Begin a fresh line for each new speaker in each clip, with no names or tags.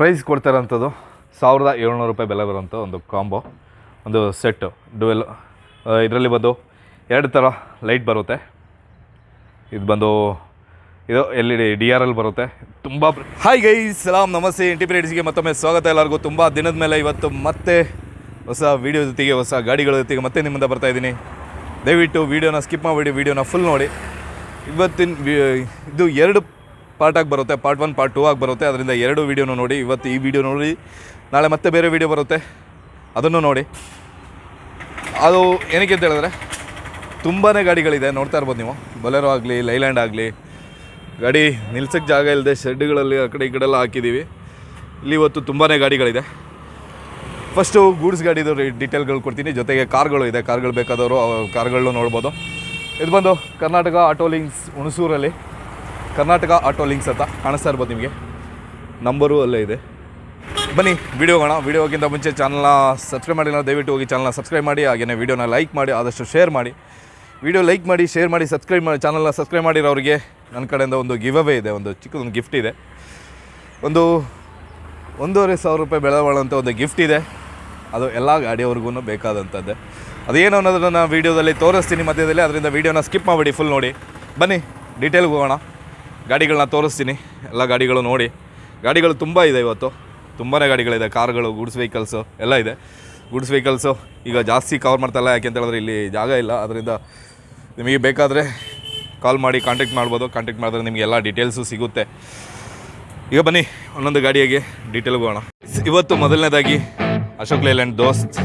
Price ಕೊಡ್ತಾರಂಥದ್ದು ಸಾವಿರದ ಏಳ್ನೂರು ರೂಪಾಯಿ ಬೆಲೆ ಬರೋಂಥ ಒಂದು ಕಾಂಬೋ, ಒಂದು ಸೆಟ್ಟು, ಡುವೆಲ್. ಇದರಲ್ಲಿ ಬಂದು ಎರಡು ಥರ ಲೈಟ್ ಬರುತ್ತೆ. ಇದು ಬಂದು ಇದು L E D D R L ಬರುತ್ತೆ. ತುಂಬ ಹಾಯ್ ಗೈ ಸಲಾಮ್ ನಮಸ್ತೆ. ಇಂಟಿಪ್ರೇಟ್ಸ್ಗೆ ಮತ್ತೊಮ್ಮೆ ಸ್ವಾಗತ ಎಲ್ಲರಿಗೂ. ತುಂಬ ದಿನದ ಮೇಲೆ ಇವತ್ತು ಮತ್ತೆ ಹೊಸ ವೀಡಿಯೋ ಜೊತೆಗೆ ಹೊಸ ಗಾಡಿಗಳ ಜೊತೆಗೆ ಮತ್ತೆ ನಿಮ್ಮಿಂದ ಬರ್ತಾ ಇದ್ದೀನಿ. ದಯವಿಟ್ಟು ವೀಡಿಯೋನ ಸ್ಕಿಪ್ ಮಾಡಿಬಿಡಿ ವೀಡಿಯೋನ ಫುಲ್ ನೋಡಿ. ಇವತ್ತಿನ, ಇದು ಎರಡು ಪಾರ್ಟಾಗಿ ಬರುತ್ತೆ ಪಾರ್ಟ್ ಒನ್ ಪಾರ್ಟ್ ಟೂ ಆಗಿ ಬರುತ್ತೆ. ಅದರಿಂದ ಎರಡು ವೀಡಿಯೋನು ನೋಡಿ, ಇವತ್ತು ಈ ವಿಡಿಯೋ ನೋಡಿ. ನಾಳೆ ಮತ್ತೆ ಬೇರೆ ವೀಡಿಯೋ ಬರುತ್ತೆ. ಅದನ್ನು ನೋಡಿ. ಅದು ಏನಕ್ಕೆ ಅಂತ ಹೇಳಿದ್ರೆ ತುಂಬಾ ಗಾಡಿಗಳಿದೆ, ನೋಡ್ತಾ ಇರ್ಬೋದು ನೀವು. ಬೊಲೆರೋ ಆಗಲಿ, ಲೈಲ್ಯಾಂಡ್ ಆಗಲಿ, ಗಾಡಿ ನಿಲ್ಸಕ್ಕೆ ಜಾಗ ಇಲ್ಲದೆ ಶೆಡ್ಗಳಲ್ಲಿ ಆ ಕಡೆ ಈ ಕಡೆ ಎಲ್ಲ ಹಾಕಿದ್ದೀವಿ. ಇಲ್ಲಿ ಇವತ್ತು ತುಂಬಾ ಗಾಡಿಗಳಿದೆ. ಫಸ್ಟು ಗೂಡ್ಸ್ ಗಾಡಿದು ಡೀಟೇಲ್ಗಳು ಕೊಡ್ತೀನಿ. ಜೊತೆಗೆ ಕಾರ್ಗಳು ಇದೆ. ಕಾರ್ಗಳು ಬೇಕಾದವರು ಕಾರ್ಗಳನ್ನೂ ನೋಡ್ಬೋದು. ಇದು ಬಂದು ಕರ್ನಾಟಕ ಆಟೋ ಲಿಂಕ್ಸ್ ಹುಣಸೂರಲ್ಲಿ. ಕರ್ನಾಟಕ ಆಟೋ ಲಿಂಕ್ಸ್ ಅಂತ ಕಾಣಿಸ್ತಾ ಇರ್ಬೋದು ನಿಮಗೆ. ನಂಬರು ಅಲ್ಲೇ ಇದೆ. ಬನ್ನಿ ವಿಡಿಯೋ ಹೋಗೋಣ. ವೀಡಿಯೋಗಿಂತ ಮುಂಚೆ ಚಾನಲ್ನ ಸಬ್ಸ್ಕ್ರೈಬ್ ಮಾಡಿಲ್ಲ ದಯವಿಟ್ಟು ಹೋಗಿ ಚಾನಲ್ನ ಸಬ್ಸ್ಕ್ರೈಬ್ ಮಾಡಿ ಹಾಗೆಯೇ ವಿಡಿಯೋನ ಲೈಕ್ ಮಾಡಿ, ಆದಷ್ಟು ಶೇರ್ ಮಾಡಿ. ವೀಡಿಯೋ ಲೈಕ್ ಮಾಡಿ ಶೇರ್ ಮಾಡಿ ಸಬ್ಸ್ಕ್ರೈಬ್ ಮಾಡಿ ಚಾನಲ್ನ ಸಬ್ಸ್ಕ್ರೈಬ್ ಮಾಡಿರೋರಿಗೆ ನನ್ನ ಕಡೆಯಿಂದ ಒಂದು ಗಿವ್ ಅವೇ ಇದೆ, ಒಂದು ಚಿಕ್ಕದೊಂದು ಗಿಫ್ಟ್ ಇದೆ. ಒಂದು ಒಂದೂವರೆ ಸಾವಿರ ರೂಪಾಯಿ ಬಾಳುವಂಥ ಒಂದು ಗಿಫ್ಟ್ ಇದೆ. ಅದು ಎಲ್ಲ ಗಾಡಿಯವ್ರಿಗೂ ಬೇಕಾದಂಥದ್ದೇ. ಅದೇನು ಅನ್ನೋದನ್ನು ವೀಡಿಯೋದಲ್ಲಿ ತೋರಿಸ್ತೀನಿ ಮಧ್ಯದಲ್ಲಿ, ಅದರಿಂದ ವೀಡಿಯೋನ ಸ್ಕಿಪ್ ಮಾಡಿಬಿಡಿ ಫುಲ್ ನೋಡಿ. ಬನ್ನಿ ಡೀಟೇಲ್ಗೆ ಹೋಗೋಣ. ಗಾಡಿಗಳನ್ನ ತೋರಿಸ್ತೀನಿ. ಎಲ್ಲ ಗಾಡಿಗಳು ನೋಡಿ. ಗಾಡಿಗಳು ತುಂಬ ಇದೆ ಇವತ್ತು. ತುಂಬಾ ಗಾಡಿಗಳಿದೆ. ಕಾರ್ಗಳು, ಗೂಡ್ಸ್ ವೆಹಿಕಲ್ಸು ಎಲ್ಲ ಇದೆ. ಗೂಡ್ಸ್ ವೆಹಿಕಲ್ಸು ಈಗ ಜಾಸ್ತಿ ಕವರ್ ಮಾಡ್ತಾಯಿಲ್ಲ ಯಾಕೆ ಅಂತ ಹೇಳಿದ್ರೆ ಇಲ್ಲಿ ಜಾಗ ಇಲ್ಲ. ಅದರಿಂದ ನಿಮಗೆ ಬೇಕಾದರೆ ಕಾಲ್ ಮಾಡಿ ಕಾಂಟ್ಯಾಕ್ಟ್ ಮಾಡ್ಬೋದು. ಕಾಂಟ್ಯಾಕ್ಟ್ ಮಾಡಿದ್ರೆ ನಿಮಗೆ ಎಲ್ಲ ಡೀಟೇಲ್ಸು ಸಿಗುತ್ತೆ. ಈಗ ಬನ್ನಿ. ಒಂದೊಂದು ಗಾಡಿಯಾಗಿ ಡೀಟೇಲ್ಗೆ ಹೋಗೋಣ. ಇವತ್ತು ಮೊದಲನೇದಾಗಿ ಅಶೋಕ್ ಲೇಲ್ಯಾಂಡ್ ದೋಸ್ತ್.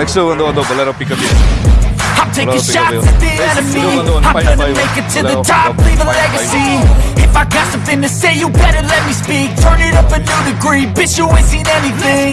ನೆಕ್ಸ್ಟ್ ಒಂದು ಒಂದು ಬೊಲೆರೋ ಪಿಕಪ್ ಇದೆ
I'm taking
Bro,
shots
big
at the
deal. Hey,
enemy.
still on the one
I'm
fight
gonna
five.
make it to
Bro,
the
bro,
top,
bro,
leave a
fight
legacy.
five.
If I got something to say, you better let me speak. Turn it up a new degree, bitch, you ain't seen anything.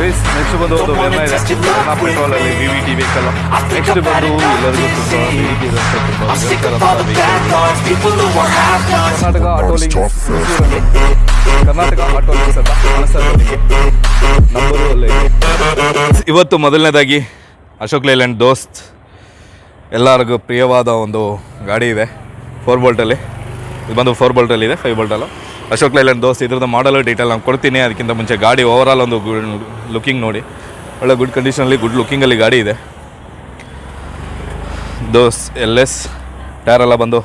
Next ಬಂದು ಒಂದು Verna ಇದೆ petrol ಅಲ್ಲಿ V V T vehicle next ಬಂದು ಎಲ್ಲರಿಗೂ ತುಂಬ
who are half nots.
Karnataka auto links Karnataka auto links ಅಂತ ಕಾಣಿಸ್ತಾ ಇದೆ ನಿಮಗೆ ನಂಬರು ಅಲ್ಲೇ. ಇವತ್ತು ಮೊದಲನೇದಾಗಿ ಅಶೋಕ್ ಲೇಲ್ಯಾಂಡ್ ದೋಸ್ತ್. ಎಲ್ಲರಿಗೂ ಪ್ರಿಯವಾದ ಒಂದು ಗಾಡಿ ಇದೆ. ಫೋರ್ ಬೋಲ್ಟಲ್ಲಿ ಇದು ಬಂದು ಫೋರ್ ಬೋಲ್ಟಲ್ಲಿ ಇದೆ ಫೈವ್ ಬೋಲ್ಟಲ್ಲ ಅಶೋಕ್ ಲೈಲ್ಯಾಂಡ್ ದೋಸ್ತ್, ಇದ್ರದ್ದು ಮಾಡಲ್ ಡೀಟೇಲ್ ನಾನು ಕೊಡ್ತೀನಿ. ಅದಕ್ಕಿಂತ ಮುಂಚೆ ಗಾಡಿ ಓವರಾಲ್ ಒಂದು ಲುಕಿಂಗ್ ನೋಡಿ. ಒಳ್ಳೆ ಗುಡ್ ಕಂಡೀಷನಲ್ಲಿ ಗುಡ್ ಲುಕಿಂಗಲ್ಲಿ ಗಾಡಿ ಇದೆ. ದೋಸ್ ಎಲ್ ಎಸ್ ಟೈರ್ ಎಲ್ಲ ಬಂದು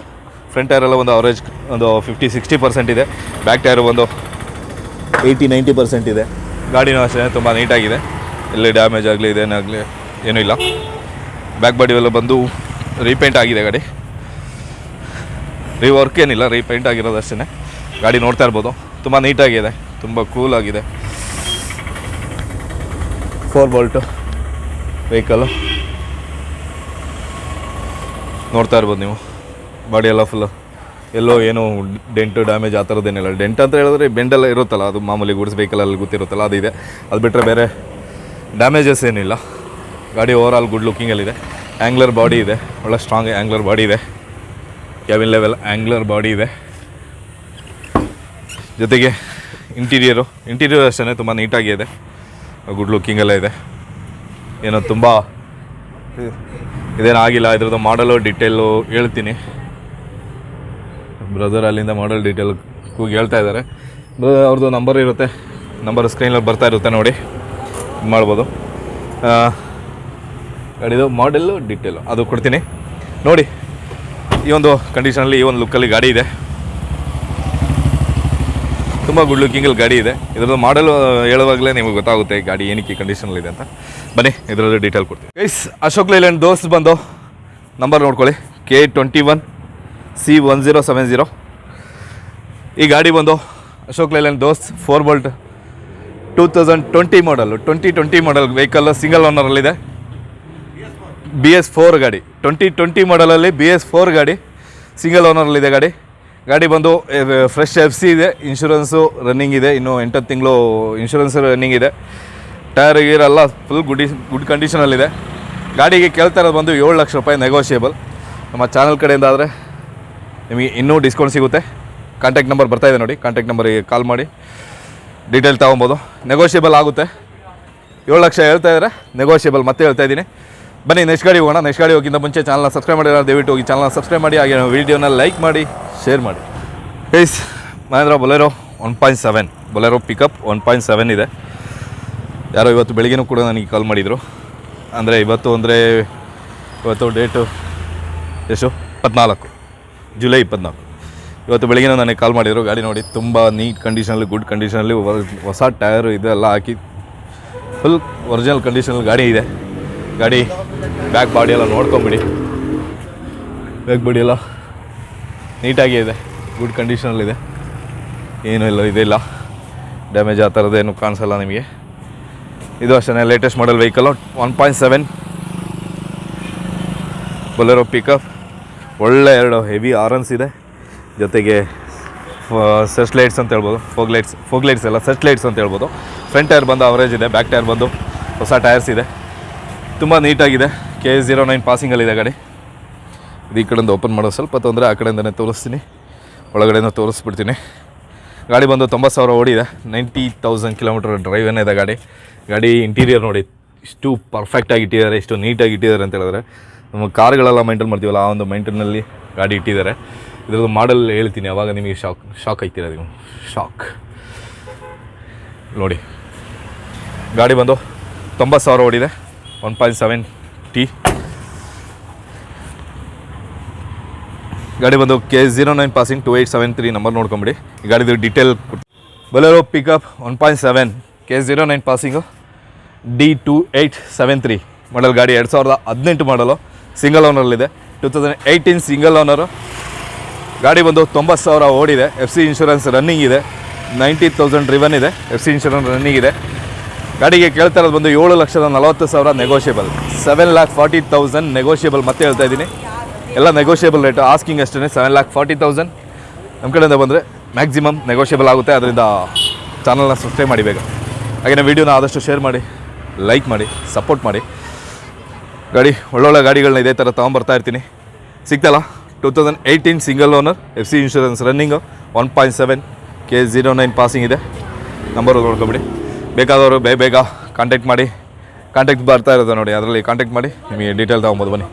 ಫ್ರಂಟ್ ಟೈರೆಲ್ಲ ಒಂದು ಅವರೇಜ್ ಒಂದು ಫಿಫ್ಟಿ ಸಿಕ್ಸ್ಟಿ ಪರ್ಸೆಂಟ್ ಇದೆ. ಬ್ಯಾಕ್ ಟೈರು ಒಂದು ಏಯ್ಟಿ ನೈಂಟಿ ಪರ್ಸೆಂಟ್ ಇದೆ. ಗಾಡಿನೂ ಅಷ್ಟೇ, ತುಂಬ ನೀಟಾಗಿದೆ ಎಲ್ಲಿ ಡ್ಯಾಮೇಜ್ ಆಗಲಿ, ಇದೇನಾಗಲಿ, ಏನೂ ಇಲ್ಲ. ಬ್ಯಾಕ್ ಬಾಡಿ ಎಲ್ಲ ಬಂದು ರೀಪೇಂಟ್ ಆಗಿದೆ ಗಾಡಿ. ರೀವರ್ಕ್ ಏನಿಲ್ಲ ರೀಪೇಂಟ್ ಆಗಿರೋದು ಅಷ್ಟೇ ಗಾಡಿ ನೋಡ್ತಾ ಇರ್ಬೋದು. ತುಂಬ ನೀಟಾಗಿದೆ, ತುಂಬ ಆಗಿದೆ. ಫೋರ್ ಬೋಲ್ಟು ವೆಹಿಕಲ್ಲು ನೋಡ್ತಾ ಇರ್ಬೋದು ನೀವು. ಬಾಡಿ ಎಲ್ಲ ಫುಲ್ಲು ಎಲ್ಲೋ ಏನೋ ಡೆಂಟು ಡ್ಯಾಮೇಜ್ ಆ ಥರದ್ದೇನಿಲ್ಲ ಡೆಂಟ್ ಅಂತ ಹೇಳಿದ್ರೆ ಬೆಂಡೆಲ್ಲ ಇರುತ್ತಲ್ಲ, ಅದು ಮಾಮೂಲಿ ಗುಡ್ಸ್ ವೆಹಿಕಲಲ್ಲಿ ಗೊತ್ತಿರುತ್ತಲ್ಲ, ಅದು ಇದೆ. ಅದು ಬಿಟ್ಟರೆ ಬೇರೆ ಡ್ಯಾಮೇಜಸ್ ಏನಿಲ್ಲ. ಗಾಡಿ ಓವರ್ ಆಲ್ ಗುಡ್ ಲುಕ್ಕಿಂಗಲ್ಲಿದೆ ಆ್ಯಂಗ್ಲರ್ ಬಾಡಿ ಇದೆ. ಒಳ್ಳೆ ಸ್ಟ್ರಾಂಗ್ ಆ್ಯಂಗ್ಲರ್ ಬಾಡಿ ಇದೆ. ಕ್ಯಾಬಿನ್ ಲೆವೆಲ್ ಆ್ಯಂಗ್ಲರ್ ಬಾಡಿ ಇದೆ. ಜೊತೆಗೆ ಇಂಟೀರಿಯರು, ಇಂಟೀರಿಯರ್ ಅಷ್ಟೇ ತುಂಬ ನೀಟಾಗಿದೆ ಗುಡ್ ಲುಕ್ಕಿಂಗೆಲ್ಲ ಇದೆ. ಏನೋ ತುಂಬ ಇದೇನಾಗಿಲ್ಲ ಇದ್ರದ್ದು ಮಾಡಲು ಡಿಟೇಲು ಹೇಳ್ತೀನಿ. ಬ್ರದರ್ ಅಲ್ಲಿಂದ ಮಾಡಲ್ ಡೀಟೇಲ್ ಕೂಗಿ ಹೇಳ್ತಾ ಇದ್ದಾರೆ. ಅವ್ರದ್ದು ನಂಬರ್ ಇರುತ್ತೆ. ನಂಬರ್ ಸ್ಕ್ರೀನಲ್ಲಿ ಬರ್ತಾ ಇರುತ್ತೆ ನೋಡಿ. ಇದು ಮಾಡ್ಬೋದು. ಗಾಡಿದು ಮಾಡೆಲ್ಲು ಡಿಟೇಲು ಅದು ಕೊಡ್ತೀನಿ. ನೋಡಿ, ಈ ಒಂದು ಕಂಡೀಷನಲ್ಲಿ ಈ ಒಂದು ಲುಕ್ಕಲ್ಲಿ ಗಾಡಿ ಇದೆ. ತುಂಬ ಗುಡ್ ಲುಕ್ಕಿಂಗಲ್ಲಿ ಗಾಡಿ ಇದೆ. ಇದರದ್ದು ಮಾಡಲ್ ಹೇಳುವಾಗಲೇ ನಿಮಗೆ ಗೊತ್ತಾಗುತ್ತೆ ಗಾಡಿ ಏನಕ್ಕೆ ಕಂಡೀಷನಲ್ಲಿ ಇದೆ ಅಂತ. ಬನ್ನಿ ಇದರಲ್ಲಿ ಡೀಟೇಲ್ ಕೊಡ್ತೀವಿ ಗೈಸ್ ಅಶೋಕ್ ಲೈಲ್ಯಾಂಡ್ ದೋಸ್ತ್ ಬಂದು ನಂಬರ್ ನೋಡ್ಕೊಳ್ಳಿ. K twenty one C one zero seven zero ಈ ಗಾಡಿ ಬಂದು Ashok Leyland Dost four bolt two thousand twenty model twenty twenty model vehicle single ಓನರಲ್ಲಿದೆ B S four ಗಾಡಿ ಟ್ವೆಂಟಿ ಟ್ವೆಂಟಿ ಮಾಡಲಲ್ಲಿ ಬಿ ಎಸ್ ಫೋರ್ ಗಾಡಿ single ಓನರಲ್ಲಿದೆ ಗಾಡಿ. ಗಾಡಿ ಬಂದು ಫ್ರೆಶ್ ಎಫ್ ಸಿ ಇದೆ ಇನ್ಶೂರೆನ್ಸು ರನ್ನಿಂಗ್ ಇದೆ, ಇನ್ನು ಎಂಟತ್ತು ತಿಂಗಳು ಇನ್ಶೂರೆನ್ಸ್ ರನ್ನಿಂಗ್ ಇದೆ. ಟೈರ್ ಗೀರ್ ಎಲ್ಲ ಫುಲ್ ಗುಡ್ ಗುಡ್ ಕಂಡೀಷನಲ್ಲಿದೆ ಗಾಡಿಗೆ ಕೇಳ್ತಾ ಇರೋದು ಬಂದು ಏಳು ಲಕ್ಷ ರೂಪಾಯಿ ನೆಗೋಷಿಯೇಬಲ್ ನಮ್ಮ ಚಾನಲ್ ಕಡೆಯಿಂದ ಆದರೆ ನಿಮಗೆ ಇನ್ನೂ ಡಿಸ್ಕೌಂಟ್ ಸಿಗುತ್ತೆ. ಕಾಂಟ್ಯಾಕ್ಟ್ ನಂಬರ್ ಬರ್ತಾ ಇದೆ ನೋಡಿ ಕಾಂಟ್ಯಾಕ್ಟ್ ನಂಬರಿಗೆ ಕಾಲ್ ಮಾಡಿ. ಡೀಟೇಲ್ ತೊಗೊಬೋದು. ನೆಗೋಷಿಯೇಬಲ್ ಆಗುತ್ತೆ. ಏಳು ಲಕ್ಷ ಹೇಳ್ತಾ ಇದ್ದಾರೆ ನೆಗೋಷಿಯೇಬಲ್ ಮತ್ತೆ ಹೇಳ್ತಾ ಇದ್ದೀನಿ. ಬನ್ನಿ ನೆಕ್ಸ್ಟ್ ಗಾಡಿ ಹೋಗೋಣ. ನೆಕ್ಸ್ಟ್ ಗಾಡಿ ಹೋಗಿಂತ ಮುಂಚೆ ಚಾನಲ್ನ ಸಬ್ಸ್ಕ್ರೈಬ್ ಮಾಡಿರೋ ದಯವಿಟ್ಟು ಹೋಗಿ ಚಾನಲ್ನ ಸಬ್ಸ್ಕ್ರೈಬ್ ಮಾಡಿ, ಹಾಗೆ ವೀಡಿಯೋನ ಲೈಕ್ ಮಾಡಿ ಶೇರ್ ಮಾಡಿ. Guys Mahindra Bolero one point seven Bolero pickup one point seven ಇದೆ. ಯಾರೋ ಇವತ್ತು ಬೆಳಿಗ್ಗೆನೂ ಕೂಡ ನನಗೆ ಕಾಲ್ ಮಾಡಿದರು. ಅಂದರೆ ಇವತ್ತು ಅಂದರೆ, ಇವತ್ತು ಡೇಟು ಎಷ್ಟು? ಇಪ್ಪತ್ನಾಲ್ಕು. ಜುಲೈ ಇಪ್ಪತ್ನಾಲ್ಕು. ಇವತ್ತು ಬೆಳಗ್ಗೆ ನನಗೆ ಕಾಲ್ ಮಾಡಿದರು. ಗಾಡಿ ನೋಡಿ, ತುಂಬ ನೀಟ್ ಕಂಡೀಷನಲ್ಲಿ ಗುಡ್ ಕಂಡೀಷನಲ್ಲಿ ಹೊಸ ಟಯರು ಇದೆಲ್ಲ ಹಾಕಿ ಫುಲ್ ಒರಿಜಿನಲ್ ಕಂಡೀಷನಲ್ಲಿ ಗಾಡಿ ಇದೆ. ಗಾಡಿ ಬ್ಯಾಕ್ ಬಾಡಿ ಎಲ್ಲ ನೋಡ್ಕೊಂಬಿಡಿ. ಬ್ಯಾಕ್ ಬಾಡಿ ಎಲ್ಲ ನೀಟಾಗಿ ಇದೆ ಗುಡ್ ಕಂಡೀಷನಲ್ಲಿದೆ ಏನೂ ಇಲ್ಲ ಇದಿಲ್ಲ ಡ್ಯಾಮೇಜ್ ಆ ಥರದ್ದೇನು ಕಾಣಿಸಲ್ಲ ನಿಮಗೆ. ಇದು ಅಷ್ಟೇ latest model vehicle one point seven Bolero pickup ಒಳ್ಳೆ ಎರಡು ಹೆವಿ ಆರನ್ಸ್ ಇದೆ. ಜೊತೆಗೆ ಸೆಸ್ಟ್ ಲೈಟ್ಸ್ ಅಂತ ಹೇಳ್ಬೋದು. ಫೋಗ್ ಲೈಟ್ಸ್ ಫೋಗ್ ಲೈಟ್ಸ್ ಎಲ್ಲ ಸೆಸ್ಟ್ ಲೈಟ್ಸ್ ಅಂತ ಹೇಳ್ಬೋದು. ಫ್ರಂಟ್ ಟೈರ್ ಬಂದು ಅವರೇಜ್ ಇದೆ ಬ್ಯಾಕ್ ಟೈರ್ ಬಂದು ಹೊಸ ಟೈರ್ಸ್ ಇದೆ. ತುಂಬ ನೀಟಾಗಿದೆ. ಕೆ ಜೀರೋ ನೈನ್ ಪಾಸಿಂಗಲ್ಲಿದೆ ಗಾಡಿ ಇದು ಈ ಕಡೆಯಿಂದ ಓಪನ್ ಮಾಡೋದು ಸ್ವಲ್ಪ ತೊಂದರೆ, ಆ ಕಡೆಯಿಂದನೇ ತೋರಿಸ್ತೀನಿ. ಒಳಗಡೆಯಿಂದ ತೋರಿಸ್ಬಿಡ್ತೀನಿ. ಗಾಡಿ ಬಂದು ತೊಂಬತ್ತು ಸಾವಿರ ಓಡಿದೆ. ನೈಂಟಿ ತೌಸಂಡ್ ಕಿಲೋಮೀಟರ್ ಡ್ರೈವ್ ಏನಿದೆ ಗಾಡಿ. ಗಾಡಿ ಇಂಟೀರಿಯರ್ ನೋಡಿ, ಇಷ್ಟು ಪರ್ಫೆಕ್ಟಾಗಿ ಇಟ್ಟಿದ್ದಾರೆ, ಇಷ್ಟು ನೀಟಾಗಿ ಇಟ್ಟಿದ್ದಾರೆ ಅಂತ ಹೇಳಿದ್ರೆ. ನಮ್ಮ ಕಾರ್ಗಳೆಲ್ಲ ಮೈಂಟೈನ್ ಮಾಡ್ತೀವಲ್ಲ, ಆ ಒಂದು ಮೈಂಟೈನಲ್ಲಿ ಗಾಡಿ ಇಟ್ಟಿದ್ದಾರೆ. ಇದ್ರದ್ದು ಮಾಡಲ್ ಹೇಳ್ತೀನಿ ಅವಾಗ ನಿಮಗೆ ಶಾಕ್ ಶಾಕ್ ಆಗ್ತೀರ ನೀವು? ಶಾಕ್ ನೋಡಿ. ಗಾಡಿ ಬಂದು ತೊಂಬತ್ತು ಸಾವಿರ ಓಡಿದೆ. ಒನ್ ಪಾಯಿಂಟ್ ಸೆವೆನ್ ಟಿ ಗಾಡಿ ಬಂದು K zero nine passing two eight seven three number ನೋಡ್ಕೊಂಬಿಡಿ. ಈ ಗಾಡಿದು detail Bolero pickup one point seven K zero nine passing D two eight seven three model ಗಾಡಿ ಎರಡು ಸಾವಿರದ ಹದಿನೆಂಟು ಮಾಡಲು single ಓನರಲ್ಲಿದೆ two thousand eighteen single owner ಗಾಡಿ ಬಂದು ತೊಂಬತ್ತು ಸಾವಿರ ಓಡಿದೆ. ಎಫ್ ಸಿ ಇನ್ಶೂರೆನ್ಸ್ ರನ್ನಿಂಗ್ ಇದೆ. ನೈಂಟಿ ತೌಸಂಡ್ ರಿವನ್ ಇದೆ. ಎಫ್ ಸಿ ಇನ್ಶೂರೆನ್ಸ್ ರನ್ನಿಂಗ್ ಇದೆ. ಗಾಡಿಗೆ ಕೇಳ್ತಾ ಇರೋದು ಬಂದು ಏಳು ಲಕ್ಷದ ನಲವತ್ತು ಸಾವಿರ negotiable seven lakh forty thousand negotiable ಮತ್ತೆ ಹೇಳ್ತಾ ಇದ್ದೀನಿ. ಎಲ್ಲ ನೆಗೋಷಿಯಬಲ್ ರೇಟು ಆಸ್ಕಿಂಗ್ ಅಷ್ಟೇ ಸೆವೆನ್ ಲ್ಯಾಕ್ ಫಾರ್ಟಿ ತೌಸಂಡ್ ನಮ್ಮ ಕಡೆಯಿಂದ ಬಂದರೆ ಮ್ಯಾಕ್ಸಿಮಮ್ ನೆಗೋಷಿಯಬಲ್ ಆಗುತ್ತೆ. ಅದರಿಂದ ಚಾನಲ್ನ ಸಬ್ಸ್ಕ್ರೈಬ್ ಮಾಡಿ ಬೇಗ. ಹಾಗೆಯೇ ವೀಡಿಯೋನ ಆದಷ್ಟು ಶೇರ್ ಮಾಡಿ ಲೈಕ್ ಮಾಡಿ ಸಪೋರ್ಟ್ ಮಾಡಿ. ಗಾಡಿ, ಒಳ್ಳೊಳ್ಳೆ ಗಾಡಿಗಳನ್ನ ಇದೇ ಥರ ತೊಗೊಂಬರ್ತಾ ಇರ್ತೀನಿ. ಸಿಗ್ತಲ್ಲ? Two thousand eighteen single owner F C insurance running one point seven K zero nine passing ಇದೆ. ನಂಬರ್ ನೋಡ್ಕೊಬಿಡಿ. ಬೇಕಾದವರು ಬೇಗ ಬೇಗ ಕಾಂಟ್ಯಾಕ್ಟ್ ಮಾಡಿ ಕಾಂಟ್ಯಾಕ್ಟ್ ಬರ್ತಾ ಇರೋದು ನೋಡಿ, ಅದರಲ್ಲಿ ಕಾಂಟ್ಯಾಕ್ಟ್ ಮಾಡಿ, ನಿಮಗೆ ಡೀಟೇಲ್ ತೊಗೊಬೋದು, ಬನ್ನಿ.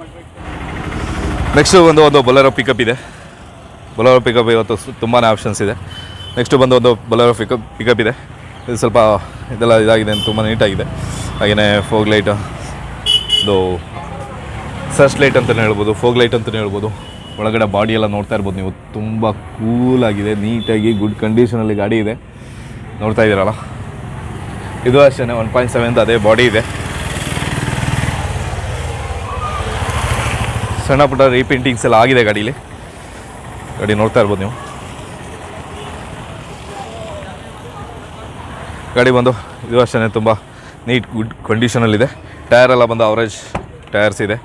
ನೆಕ್ಸ್ಟು ಒಂದು ಒಂದು ಬೊಲೆರೋ ಪಿಕಪ್ ಇದೆ. ಬೊಲೆರೋ ಪಿಕಪ್ ಇವತ್ತು ತುಂಬಾ ಆಪ್ಷನ್ಸ್ ಇದೆ. ನೆಕ್ಸ್ಟು ಬಂದು ಒಂದು ಬೊಲೆರೋ ಪಿಕಪ್ ಪಿಕಪ್ ಇದೆ. ಇದು ಸ್ವಲ್ಪ ಇದೆಲ್ಲ ಇದಾಗಿದೆ ತುಂಬ ನೀಟಾಗಿದೆ. ಹಾಗೆಯೇ ಫೋಗ್ ಲೈಟ್ ಇದು ಸರ್ಚ್ ಲೈಟ್ ಅಂತಲೇ ಹೇಳ್ಬೋದು ಫೋಗ್ ಲೈಟ್ ಅಂತಲೇ ಹೇಳ್ಬೋದು. ಒಳಗಡೆ ಬಾಡಿ ಎಲ್ಲ ನೋಡ್ತಾ ಇರ್ಬೋದು ನೀವು. ತುಂಬ ಕೂಲಾಗಿದೆ ನೀಟಾಗಿ ಗುಡ್ ಕಂಡೀಷನಲ್ಲಿ ಗಾಡಿ ಇದೆ. ನೋಡ್ತಾ ಇದ್ದೀರಲ್ಲ? ಇದು ಅಷ್ಟೇ ಒನ್ ಪಾಯಿಂಟ್ ಸೆವೆನ್ ಅದೇ ಬಾಡಿ ಇದೆ. ಸಣ್ಣ ಪುಟ್ಟ ರೀಪೇಂಟಿಂಗ್ಸ್ ಎಲ್ಲ ಆಗಿದೆ ಗಾಡೀಲಿ. ಗಾಡಿ ನೋಡ್ತಾ ಇರ್ಬೋದು ನೀವು. ಗಾಡಿ ಬಂದು, ಇದು ಅಷ್ಟೇ ತುಂಬ ನೀಟ್ ಗುಡ್ ಕಂಡೀಷನಲ್ಲಿದೆ ಟೈರ್ ಎಲ್ಲ ಬಂದು ಅವರೇಜ್ ಟೈರ್ಸ್ ಇದೆ.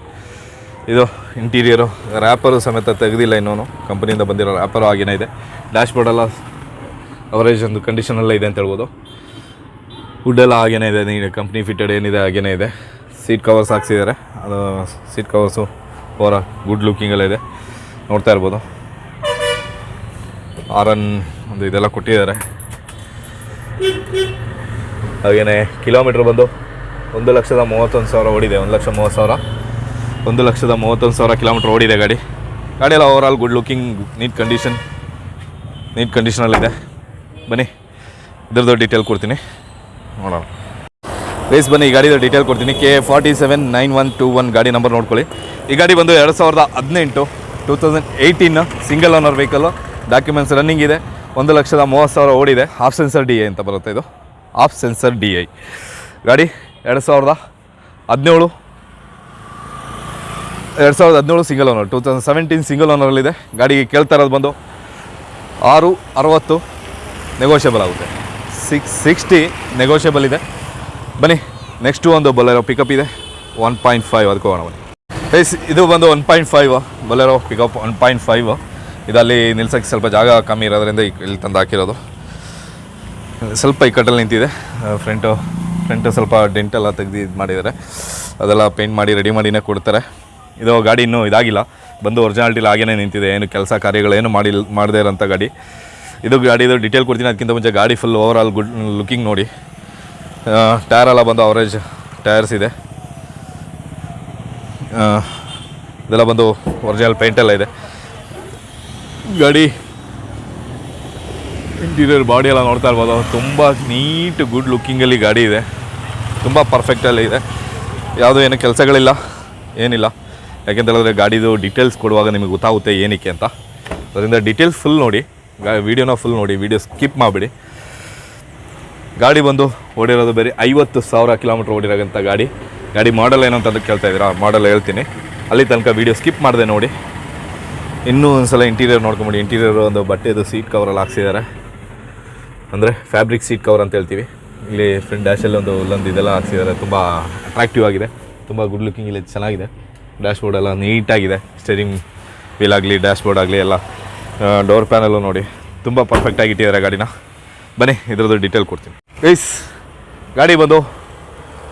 ಇದು ಇಂಟೀರಿಯರು ರ್ಯಾಪರು ಸಮೇತ ತೆಗೆದಿಲ್ಲ ಇನ್ನೂ ಕಂಪನಿಯಿಂದ ಬಂದಿರೋ ರ್ಯಾಪರು ಆಗಿನೇ ಇದೆ. ಡ್ಯಾಶ್ ಬೋರ್ಡೆಲ್ಲ ಅವರೇಜ್ ಒಂದು ಕಂಡೀಷನಲ್ಲೇ ಇದೆ ಅಂತ ಹೇಳ್ಬೋದು. ವುಡ್ ಎಲ್ಲ ಹಾಗೇನೇ ಇದೆ ನೀನು ಕಂಪ್ನಿ ಫಿಟ್ಟೆಡ್ ಏನಿದೆ ಹಾಗೇನೇ ಇದೆ. ಸೀಟ್ ಕವರ್ಸ್ ಹಾಕ್ಸಿದ್ದಾರೆ ಅದು ಸೀಟ್ ಕವರ್ಸು ಓರ ಗುಡ್ ಲುಕ್ಕಿಂಗೆಲ್ಲ ಇದೆ. ನೋಡ್ತಾ ಇರ್ಬೋದು. ಆರನ್ ಒಂದು ಇದೆಲ್ಲ ಕೊಟ್ಟಿದ್ದಾರೆ. ಹಾಗೆಯೇ ಕಿಲೋಮೀಟ್ರ್ ಬಂದು ಒಂದು ಲಕ್ಷದ ಮೂವತ್ತೊಂದು ಸಾವಿರ ಓಡಿದೆ. ಒಂದು ಲಕ್ಷ ಮೂವತ್ತು ಸಾವಿರ. ಒಂದು ಲಕ್ಷದ ಮೂವತ್ತೊಂದು ಸಾವಿರ ಕಿಲೋಮೀಟ್ರ್ ಓಡಿದೆ ಗಾಡಿ. ಗಾಡಿ ಎಲ್ಲ over all good looking neat condition neat ಕಂಡೀಷನಲ್ಲಿದೆ ಬನ್ನಿ, ಇದ್ರದ್ದು ಡೀಟೇಲ್ ಕೊಡ್ತೀನಿ. ನೋಡೋಣ. ಪ್ಲೇಸ್ ಬನ್ನಿ, ಈ ಗಾಡಿದ ಡೀಟೇಲ್ ಕೊಡ್ತೀನಿ. K forty seven nine one two one ಗಾಡಿ ನಂಬರ್ ನೋಡ್ಕೊಳ್ಳಿ. ಈ ಗಾಡಿ ಬಂದು ಎರಡು ಸಾವಿರದ ಹದಿನೆಂಟು two thousand eighteen single owner vehicle documents running ಇದೆ. ಒಂದು ಲಕ್ಷದ ಮೂವತ್ತು ಸಾವಿರ ಓಡಿದೆ. ಹಾಫ್ ಸೆನ್ಸರ್ ಡಿ ಐ ಅಂತ ಬರುತ್ತೆ ಇದು. ಹಾಫ್ ಸೆನ್ಸರ್ ಡಿ ಐ ಗಾಡಿ ಎರಡು ಸಾವಿರದ ಹದಿನೇಳು, ಎರಡು ಸಾವಿರದ ಹದಿನೇಳು single owner two thousand seventeen single ಓನರಲ್ಲಿದೆ ಗಾಡಿಗೆ ಕೇಳ್ತಾ ಇರೋದು ಬಂದು ಆರು ಅರವತ್ತು ನೆಗೋಷಿಯಬಲ್ ಆಗುತ್ತೆ. ಸಿಕ್ಸ್ ಸಿಕ್ಸ್ಟಿ ನೆಗೋಷಿಯಬಲ್ ಇದೆ. ಬನ್ನಿ ನೆಕ್ಸ್ಟು ಒಂದು ಬೊಲೆರೋ ಪಿಕಪ್ ಇದೆ. ಒನ್ ಪಾಯಿಂಟ್ ಫೈವ್ ಅದಕ್ಕೆ ಹೋಗೋಣ ಬನ್ನಿ. ಇದು ಬಂದು one point five Bolero pickup one point five ಇದಲ್ಲಿ ನಿಲ್ಸೋಕ್ಕೆ ಸ್ವಲ್ಪ ಜಾಗ ಕಮ್ಮಿ ಇರೋದ್ರಿಂದ ಇಲ್ಲಿ ತಂದು ಹಾಕಿರೋದು. ಸ್ವಲ್ಪ ಇಕ್ಕಟ್ಟಲ್ಲಿ ನಿಂತಿದೆ. ಫ್ರಂಟು ಫ್ರಂಟ್ ಸ್ವಲ್ಪ ಡೆಂಟೆಲ್ಲ ತೆಗ್ದು ಇದು ಮಾಡಿದ್ದಾರೆ. ಅದೆಲ್ಲ ಪೇಂಟ್ ಮಾಡಿ ರೆಡಿ ಮಾಡಿನೇ ಕೊಡ್ತಾರೆ. ಇದು ಗಾಡಿ ಇನ್ನೂ ಇದಾಗಿಲ್ಲ. ಬಂದು ಒರಿಜಿನಾಲಿಟಿಲಿ ಹಾಗೇನೇ ನಿಂತಿದೆ. ಏನು ಕೆಲಸ ಕಾರ್ಯಗಳೇನು ಮಾಡಿ ಮಾಡದೇ ಇರೋಂಥ ಗಾಡಿ. ಇದು ಗಾಡಿದು ಡಿಟೇಲ್ ಕೊಡ್ತೀನಿ. ಅದಕ್ಕಿಂತ ಮುಂಚೆ ಗಾಡಿ full over all good looking ನೋಡಿ ಟೈರ್ ಎಲ್ಲ ಬಂದು ಅವರೇಜ್ ಟೈರ್ಸ್ ಇದೆ. ಇದೆಲ್ಲ ಬಂದು ಒರಿಜಿನಲ್ ಪೇಂಟ್ ಎಲ್ಲ ಇದೆ. ಗಾಡಿ ಇಂಟೀರಿಯರ್ ಬಾಡಿ ಎಲ್ಲ ನೋಡ್ತಾ ಇರ್ಬೋದು. ತುಂಬ ನೀಟ್ ಗುಡ್ ಲುಕ್ಕಿಂಗಲ್ಲಿ ಗಾಡಿ ಇದೆ. ತುಂಬ ಪರ್ಫೆಕ್ಟಲ್ಲಿ ಇದೆ. ಯಾವುದೂ ಏನು ಕೆಲಸಗಳಿಲ್ಲ, ಏನಿಲ್ಲ. ಯಾಕೆಂತ ಹೇಳಿದ್ರೆ ಗಾಡಿದು ಡೀಟೇಲ್ಸ್ ಕೊಡುವಾಗ ನಿಮಗೆ ಗೊತ್ತಾಗುತ್ತೆ ಏನಕ್ಕೆ ಅಂತ. ಅದರಿಂದ ಡೀಟೇಲ್ಸ್ ಫುಲ್ ನೋಡಿ. ವೀಡಿಯೋನ ಫುಲ್ ನೋಡಿ ವಿಡಿಯೋ ಸ್ಕಿಪ್ ಮಾಡಿಬಿಡಿ. ಗಾಡಿ ಬಂದು ಓಡಿರೋದು ಬೇರೆ ಐವತ್ತು ಸಾವಿರ ಕಿಲೋಮೀಟ್ರ್ ಓಡಿರೋಂಥ ಗಾಡಿ. ಗಾಡಿ ಮಾಡಲ್ ಏನು ಅಂತಂದು ಕೇಳ್ತಾ ಇದ್ದೀರಾ? ಮಾಡಲ್ ಹೇಳ್ತೀನಿ. ಅಲ್ಲಿ ತನಕ ವೀಡಿಯೋ ಸ್ಕಿಪ್ ಮಾಡಿದೆ ನೋಡಿ. ಇನ್ನೂ ಒಂದ್ಸಲ ಇಂಟೀರಿಯರ್ ನೋಡ್ಕೊಂಬಿಡಿ. ಇಂಟೀರಿಯರ್ ಒಂದು ಬಟ್ಟೆದು ಸೀಟ್ ಕವರಲ್ಲಿ ಹಾಕ್ಸಿದ್ದಾರೆ ಅಂದರೆ ಫ್ಯಾಬ್ರಿಕ್ ಸೀಟ್ ಕವರ್ ಅಂತ ಹೇಳ್ತೀವಿ. ಇಲ್ಲಿ ಫ್ರಂಟ್ ಡ್ಯಾಶಲ್ಲಿ ಒಂದು ಉಲ್ಲೊಂದು ಇದೆಲ್ಲ ಹಾಕ್ಸಿದ್ದಾರೆ ತುಂಬ ಅಟ್ರಾಕ್ಟಿವ್ ಆಗಿದೆ. ತುಂಬ ಗುಡ್ ಲುಕಿಂಗ್ ಇಲ್ಲಿ ಚೆನ್ನಾಗಿದೆ. ಡ್ಯಾಶ್ ಬೋರ್ಡೆಲ್ಲ ನೀಟಾಗಿದೆ ಸ್ಟೇರಿಂಗ್ ವೀಲ್ ಆಗಲಿ ಡ್ಯಾಶ್ ಬೋರ್ಡ್ ಆಗಲಿ ಎಲ್ಲ ಡೋರ್ ಪ್ಯಾನಲ್ಲು ನೋಡಿ. ತುಂಬ ಪರ್ಫೆಕ್ಟಾಗಿ ಇಟ್ಟಿದ್ದಾರೆ ಗಾಡಿನ. ಬನ್ನಿ, ಇದ್ರದ್ದು ಡೀಟೇಲ್ ಕೊಡ್ತೀನಿ. ಪ್ಲೀಸ್ ಗಾಡಿ ಬಂದು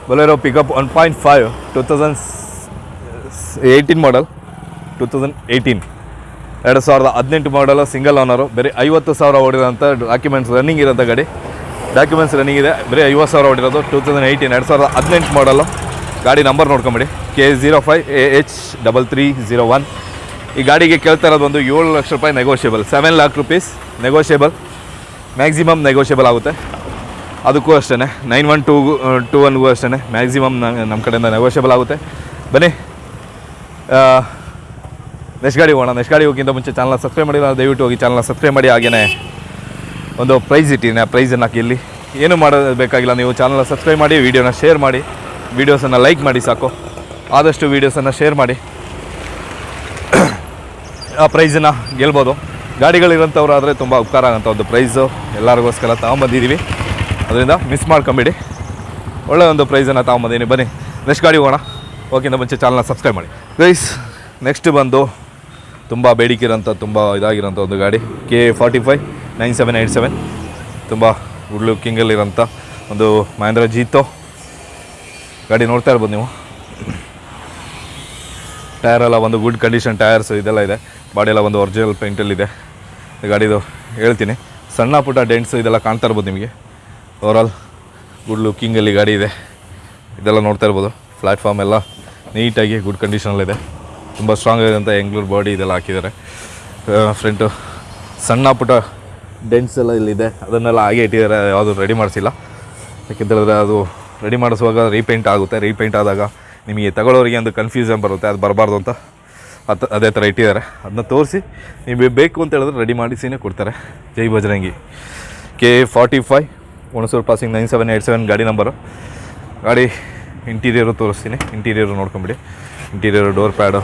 Bolero pickup one point five two thousand eighteen model two thousand eighteen ಎರಡು ಸಾವಿರದ ಹದಿನೆಂಟು ಮಾಡಲು ಸಿಂಗಲ್ ಓನರು ಬರೀ ಐವತ್ತು ಸಾವಿರ ಓಡಿರೋಂಥ ಡಾಕ್ಯುಮೆಂಟ್ಸ್ ರನ್ನಿಂಗ್ ಇರೋಂಥ ಗಾಡಿ. ಡಾಕ್ಯುಮೆಂಟ್ಸ್ ರನ್ನಿಂಗ್ ಇದೆ, ಬರೀ ಐವತ್ತು ಸಾವಿರ ಓಡಿರೋದು ಟೂ ತೌಸಂಡ್ ಏಯ್ಟೀನ್ ಎರಡು ಸಾವಿರದ ಹದಿನೆಂಟು ಮಾಡಲು ಗಾಡಿ number ನೋಡ್ಕೊಂಬಿಡಿ. K zero five A H double three zero one ಈ ಗಾಡಿಗೆ ಕೇಳ್ತಾ ಇರೋದು ಒಂದು ಏಳು ಲಕ್ಷ ರೂಪಾಯಿ negotiable seven lakh rupees negotiable maximum negotiable ಆಗುತ್ತೆ. ಅದಕ್ಕೂ ಅಷ್ಟೇ ನೈನ್ ಒನ್ ಟೂ ಟೂ ಒನ್ಗೂ ಅಷ್ಟೇ ಮ್ಯಾಕ್ಸಿಮಮ್ ನಮ್ಮ ಕಡೆಯಿಂದ ನೆಗೋಷಿಯಬಲ್ ಆಗುತ್ತೆ. ಬನ್ನಿ. ನೆಕ್ಸ್ಟ್ ಗಾಡಿ ಹೋಗೋಣ. ನೆಕ್ಸ್ಟ್ ಗಾಡಿ ಹೋಗಿಂತ ಮುಂಚೆ ಚಾನಲ್ ಸಬ್ಸ್ಕ್ರೈಬ್ ಮಾಡಿಲ್ಲ ದಯವಿಟ್ಟು ಹೋಗಿ ಚಾನಲ್ನ ಸಬ್ಸ್ಕ್ರೈಬ್ ಮಾಡಿ. ಹಾಗೆಯೇ ಒಂದು ಪ್ರೈಸ್ ಇಟ್ಟಿದ್ದೀನಿ. ಆ ಪ್ರೈಸನ್ನು ಹಾಕಿ ಇಲ್ಲಿ. ಏನು ಮಾಡಬೇಕಾಗಿಲ್ಲ ನೀವು ಚಾನಲ್ನ ಸಬ್ಸ್ಕ್ರೈಬ್ ಮಾಡಿ ವೀಡಿಯೋನ ಶೇರ್ ಮಾಡಿ. ವೀಡಿಯೋಸನ್ನು ಲೈಕ್ ಮಾಡಿ ಸಾಕು. ಆದಷ್ಟು ವೀಡಿಯೋಸನ್ನು ಶೇರ್ ಮಾಡಿ. ಪ್ರೈಸನ್ನು ಗೆಲ್ಬೋದು. ಗಾಡಿಗಳಿರೋಂಥವ್ರಾದರೆ ತುಂಬ ಉಪಕಾರ ಆಗೋಂಥ ಒಂದು ಪ್ರೈಸು. ಎಲ್ಲರಿಗೋಸ್ಕರ ತಗೊಂಬಂದಿದ್ದೀವಿ ಅದರಿಂದ ಮಿಸ್ ಮಾಡ್ಕೊಂಬಿಡಿ. ಒಳ್ಳೆ ಒಂದು ಪ್ರೈಸನ್ನು ತಗೊಂಬಂದೀನಿ ಬನ್ನಿ ನೆಕ್ಸ್ಟ್ ಗಾಡಿ ಹೋಗೋಣ. ಓಕೆಂದ ಮುಂಚೆ ಚಾನಲ್ನ ಸಬ್ಸ್ಕ್ರೈಬ್ ಮಾಡಿ. ಗೈಸ್ ನೆಕ್ಸ್ಟ್ ಬಂದು ತುಂಬ ಬೇಡಿಕೆ ಇರೋಂಥ ತುಂಬ ಇದಾಗಿರೋಂಥ ಒಂದು ಗಾಡಿ. K forty five nine seven eight seven ತುಂಬ ಗುಡ್ ಲುಕ್ಕಿಂಗಲ್ಲಿರೋಂಥ ಒಂದು ಮಹೇಂದ್ರ ಜೀತೋ ಗಾಡಿ ನೋಡ್ತಾ ಇರ್ಬೋದು ನೀವು. ಟೈರೆಲ್ಲ ಒಂದು ಗುಡ್ ಕಂಡೀಷನ್ ಟೈರ್ಸ್ ಇದೆಲ್ಲ ಇದೆ. ಬಾಡಿ ಎಲ್ಲ ಒಂದು ಒರಿಜಿನಲ್ ಪೇಂಟಲ್ಲಿದೆ ಗಾಡಿದು ಹೇಳ್ತೀನಿ. ಸಣ್ಣ ಪುಟ್ಟ ಡೆಂಟ್ಸ್ ಇದೆಲ್ಲ ಕಾಣ್ತಾ ಇರ್ಬೋದು ನಿಮಗೆ. ಓವರಾಲ್ ಗುಡ್ ಲುಕ್ಕಿಂಗಲ್ಲಿ ಗಾಡಿ ಇದೆ. ಇದೆಲ್ಲ ನೋಡ್ತಾ ಇರ್ಬೋದು. ಪ್ಲ್ಯಾಟ್ಫಾರ್ಮ್ ಎಲ್ಲ ನೀಟಾಗಿ ಗುಡ್ ಕಂಡೀಷನಲ್ಲಿದೆ ತುಂಬ ಸ್ಟ್ರಾಂಗ್ ಆಗಿರೋಂಥ ಎಂಗ್ಳೂರು ಬಾಡಿ ಇದೆಲ್ಲ ಹಾಕಿದ್ದಾರೆ. ಫ್ರಂಟು ಸಣ್ಣ ಪುಟ್ಟ ಡೆಂಟ್ಸ್ ಎಲ್ಲ ಇಲ್ಲಿದೆ. ಅದನ್ನೆಲ್ಲ ಹಾಗೆ ಇಟ್ಟಿದ್ದಾರೆ. ಯಾವುದು ರೆಡಿ ಮಾಡಿಸಿಲ್ಲ. ಯಾಕೆಂತೇಳಿದ್ರೆ ಅದು ರೆಡಿ ಮಾಡಿಸುವಾಗ ರೀಪೇಂಟ್ ಆಗುತ್ತೆ. ರೀಪೇಂಟ್ ಆದಾಗ ನಿಮಗೆ ತಗೊಳ್ಳೋರಿಗೆ ಒಂದು ಕನ್ಫ್ಯೂಷನ್ ಬರುತ್ತೆ. ಅದು ಬರಬಾರ್ದು ಅಂತ ಅತ್ ಅದೇ ಥರ ಇಟ್ಟಿದ್ದಾರೆ. ಅದನ್ನ ತೋರಿಸಿ, ನೀವು ಬೇಕು ಅಂತ ಹೇಳಿದ್ರೆ ರೆಡಿ ಮಾಡಿಸಿನೇ ಕೊಡ್ತಾರೆ. ಜೈ Bajrangi K forty five Hunsur passing nine seven eight seven ಗಾಡಿ ನಂಬರು ಗಾಡಿ ಇಂಟೀರಿಯರು ತೋರಿಸ್ತೀನಿ. ಇಂಟೀರಿಯರು ನೋಡ್ಕೊಂಬಿಡಿ. ಇಂಟೀರಿಯರು ಡೋರ್ ಪ್ಯಾಡು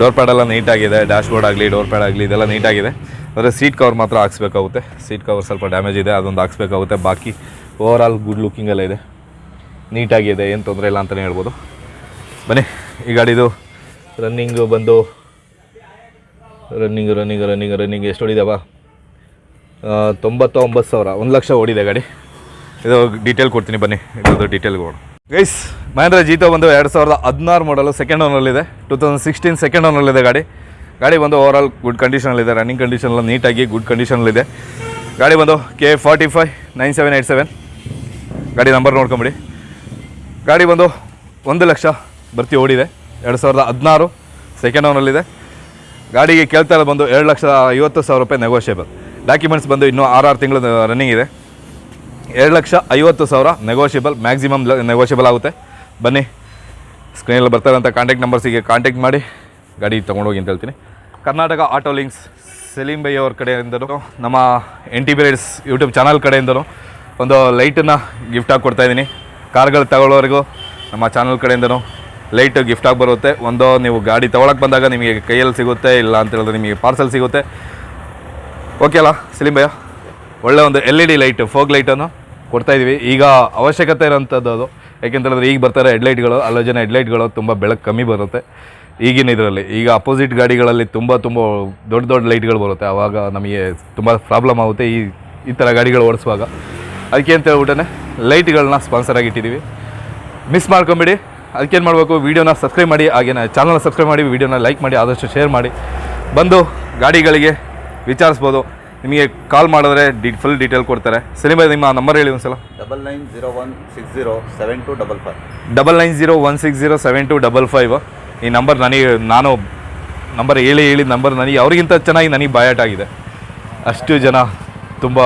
ಡೋರ್ ಪ್ಯಾಡೆಲ್ಲ ನೀಟಾಗಿದೆ ಡ್ಯಾಶ್ ಬೋರ್ಡ್ ಆಗಲಿ ಡೋರ್ ಪ್ಯಾಡ್ ಆಗಲಿ, ಇದೆಲ್ಲ ನೀಟಾಗಿದೆ ಆದರೆ ಸೀಟ್ ಕವರ್ ಮಾತ್ರ ಹಾಕ್ಸ್ಬೇಕಾಗುತ್ತೆ. ಸೀಟ್ ಕವರ್ ಸ್ವಲ್ಪ ಡ್ಯಾಮೇಜ್ ಇದೆ, ಅದೊಂದು ಹಾಕ್ಸ್ಬೇಕಾಗುತ್ತೆ. ಬಾಕಿ ಓವರ್ ಆಲ್ ಗುಡ್ ಲುಕಿಂಗ್ ಎಲ್ಲ ಇದೆ. ನೀಟಾಗಿದೆ ಏನು ತೊಂದರೆ ಇಲ್ಲ ಅಂತಲೇ ಹೇಳ್ಬೋದು. ಬನ್ನಿ, ಈ ಗಾಡಿದು ರನ್ನಿಂಗು ಬಂದು, ರನ್ನಿಂಗ್ ರನ್ನಿಂಗ್ ರನ್ನಿಂಗ್ ರನ್ನಿಂಗ್, ಎಷ್ಟು ಹೊಡಿದಾವ ತೊಂಬತ್ತ ಒಂಬತ್ತು ಸಾವಿರ, ಒಂದು ಲಕ್ಷ ಓಡಿದೆ ಗಾಡಿ. ಇದು ಡೀಟೇಲ್ ಕೊಡ್ತೀನಿ ಬನ್ನಿ, ಇದ್ರದ್ದು ಡೀಟೇಲ್ ಕೊಡು. ಗೈಸ್ ಮಹೇಂದ್ರ ಜೀತೋ ಬಂದು ಎರಡು ಸಾವಿರದ ಹದಿನಾರು ಮಾಡಲು ಸೆಕೆಂಡ್ ಓನಲ್ಲಿದೆ ಟೂ ತೌಸಂಡ್ ಸಿಕ್ಸ್ಟೀನ್ ಸೆಕೆಂಡ್ ಓನಲ್ಲಿದೆ ಗಾಡಿ. ಗಾಡಿ ಬಂದು ಓವರ್ ಆಲ್ ಗುಡ್ ಕಂಡೀಷನಲ್ಲಿದೆ ರನ್ನಿಂಗ್ ಕಂಡೀಷನ್ ಎಲ್ಲ ನೀಟಾಗಿ ಗುಡ್ ಕಂಡೀಷನಲ್ಲಿದೆ ಗಾಡಿ ಬಂದು K forty five nine seven eight seven ಗಾಡಿ ನಂಬರ್ ನೋಡ್ಕೊಂಬಿಡಿ. ಗಾಡಿ ಬಂದು ಒಂದು ಲಕ್ಷ ಬರ್ತಿ ಓಡಿದೆ. ಎರಡು ಸಾವಿರದ ಹದಿನಾರು ಸೆಕೆಂಡ್ ಓನಲ್ಲಿದೆ ಗಾಡಿಗೆ ಕೇಳ್ತಾ ಇರೋದು ಬಂದು ಎರಡು ಲಕ್ಷದ ಐವತ್ತು ಸಾವಿರ ರೂಪಾಯಿ ನೆಗೋಷಿಯೇಬಲ್ ಡಾಕ್ಯುಮೆಂಟ್ಸ್ ಬಂದು ಇನ್ನೂ ಆರು ಆರು ತಿಂಗಳು ರನ್ನಿಂಗ್ ಇದೆ. ಎರಡು ಲಕ್ಷ ಐವತ್ತು ಸಾವಿರ ನೆಗೋಷಿಯಬಲ್ ಮ್ಯಾಕ್ಸಿಮಮ್ ನೆಗೋಷಿಯಬಲ್ ಆಗುತ್ತೆ. ಬನ್ನಿ ಸ್ಕ್ರೀನಲ್ಲಿ ಬರ್ತಾರಂಥ ಕಾಂಟ್ಯಾಕ್ಟ್ ನಂಬರ್ಸಿಗೆ ಕಾಂಟ್ಯಾಕ್ಟ್ ಮಾಡಿ. ಗಾಡಿ ತೊಗೊಂಡೋಗಿ ಅಂತ ಹೇಳ್ತೀನಿ. Karnataka auto links Salim by ಅವ್ರ ಕಡೆಯಿಂದನೂ ನಮ್ಮ N T B rides YouTube channel ಕಡೆಯಿಂದಲೂ ಒಂದು ಲೈಟನ್ನು ಗಿಫ್ಟಾಗಿ ಕೊಡ್ತಾಯಿದ್ದೀನಿ ಕಾರ್ಗಳು ತಗೊಳ್ಳೋರಿಗೂ ನಮ್ಮ ಚಾನಲ್ ಕಡೆಯಿಂದನೂ ಲೈಟ್ ಗಿಫ್ಟಾಗಿ ಬರುತ್ತೆ. ಒಂದು ನೀವು ಗಾಡಿ ತೊಗೊಳಕ್ಕೆ ಬಂದಾಗ ನಿಮಗೆ ಕೈಯಲ್ಲಿ ಸಿಗುತ್ತೆ, ಇಲ್ಲ ಅಂತ ಹೇಳಿದ್ರೆ ನಿಮಗೆ ಪಾರ್ಸಲ್ ಸಿಗುತ್ತೆ. ಓಕೆ ಅಲ್ಲ ಸಲೀಂ ಭಯ್ಯ ಒಳ್ಳೆ ಒಂದು L E D light fog ಲೈಟನ್ನು ಕೊಡ್ತಾಯಿದ್ದೀವಿ ಈಗ ಅವಶ್ಯಕತೆ ಇರೋಂಥದ್ದು ಅದು. ಯಾಕೆಂತ ಹೇಳಿದ್ರೆ ಈಗ ಬರ್ತಾರೆ ಹೆಡ್ಲೈಟ್ಗಳು ಹೆಡ್ ಹೆಡ್ಲೈಟ್ಗಳು ತುಂಬ ಬೆಳಕು ಕಮ್ಮಿ ಬರುತ್ತೆ. ಈಗಿನ ಇದರಲ್ಲಿ, ಈಗ ಅಪೋಸಿಟ್ ಗಾಡಿಗಳಲ್ಲಿ ತುಂಬ ತುಂಬ ದೊಡ್ಡ ದೊಡ್ಡ ಲೈಟ್ಗಳು ಬರುತ್ತೆ. ಆವಾಗ ನಮಗೆ ತುಂಬ ಪ್ರಾಬ್ಲಮ್ ಆಗುತ್ತೆ ಈ ಈ ಥರ ಗಾಡಿಗಳು ಓಡಿಸುವಾಗ. ಅದಕ್ಕೆ ಅಂತ ಹೇಳ್ಬಿಟ್ಟೆ ಲೈಟ್ಗಳನ್ನ ಸ್ಪಾನ್ಸರ್ ಆಗಿಟ್ಟಿದ್ದೀವಿ ಮಿಸ್ ಮಾಡ್ಕೊಂಬಿಡಿ. ಅದಕ್ಕೇನು ಮಾಡಬೇಕು? ವೀಡಿಯೋನ ಸಬ್ಸ್ಕ್ರೈಬ್ ಮಾಡಿ ಹಾಗೇನ ಚಾನಲ್ನ ಸಬ್ಸ್ಕ್ರೈಬ್ ಮಾಡಿ ವೀಡಿಯೋನ ಲೈಕ್ ಮಾಡಿ ಆದಷ್ಟು ಶೇರ್ ಮಾಡಿ. ಬಂದು ಗಾಡಿಗಳಿಗೆ ವಿಚಾರಿಸ್ಬೋದು. ನಿಮಗೆ ಕಾಲ್ ಮಾಡಿದ್ರೆ ಡಿ ಫುಲ್ ಡೀಟೇಲ್ ಕೊಡ್ತಾರೆ. ಸರಿ ಬೈ ನಿಮ್ಮ ನಂಬರ್ ಹೇಳಿ ಒಂದ್ಸಲ.
Double nine zero one six zero seven two double five
double nine zero one six zero seven two double five ಈ ನಂಬರ್ ನನಗೆ ನಾನು ನಂಬರ್ ಹೇಳಿ ಹೇಳಿ ನಂಬರ್ ನನಗೆ ಅವ್ರಿಗಿಂತ ಚೆನ್ನಾಗಿ ನನಗೆ ಬಾಯಾಟ ಆಗಿದೆ. ಅಷ್ಟು ಜನ ತುಂಬ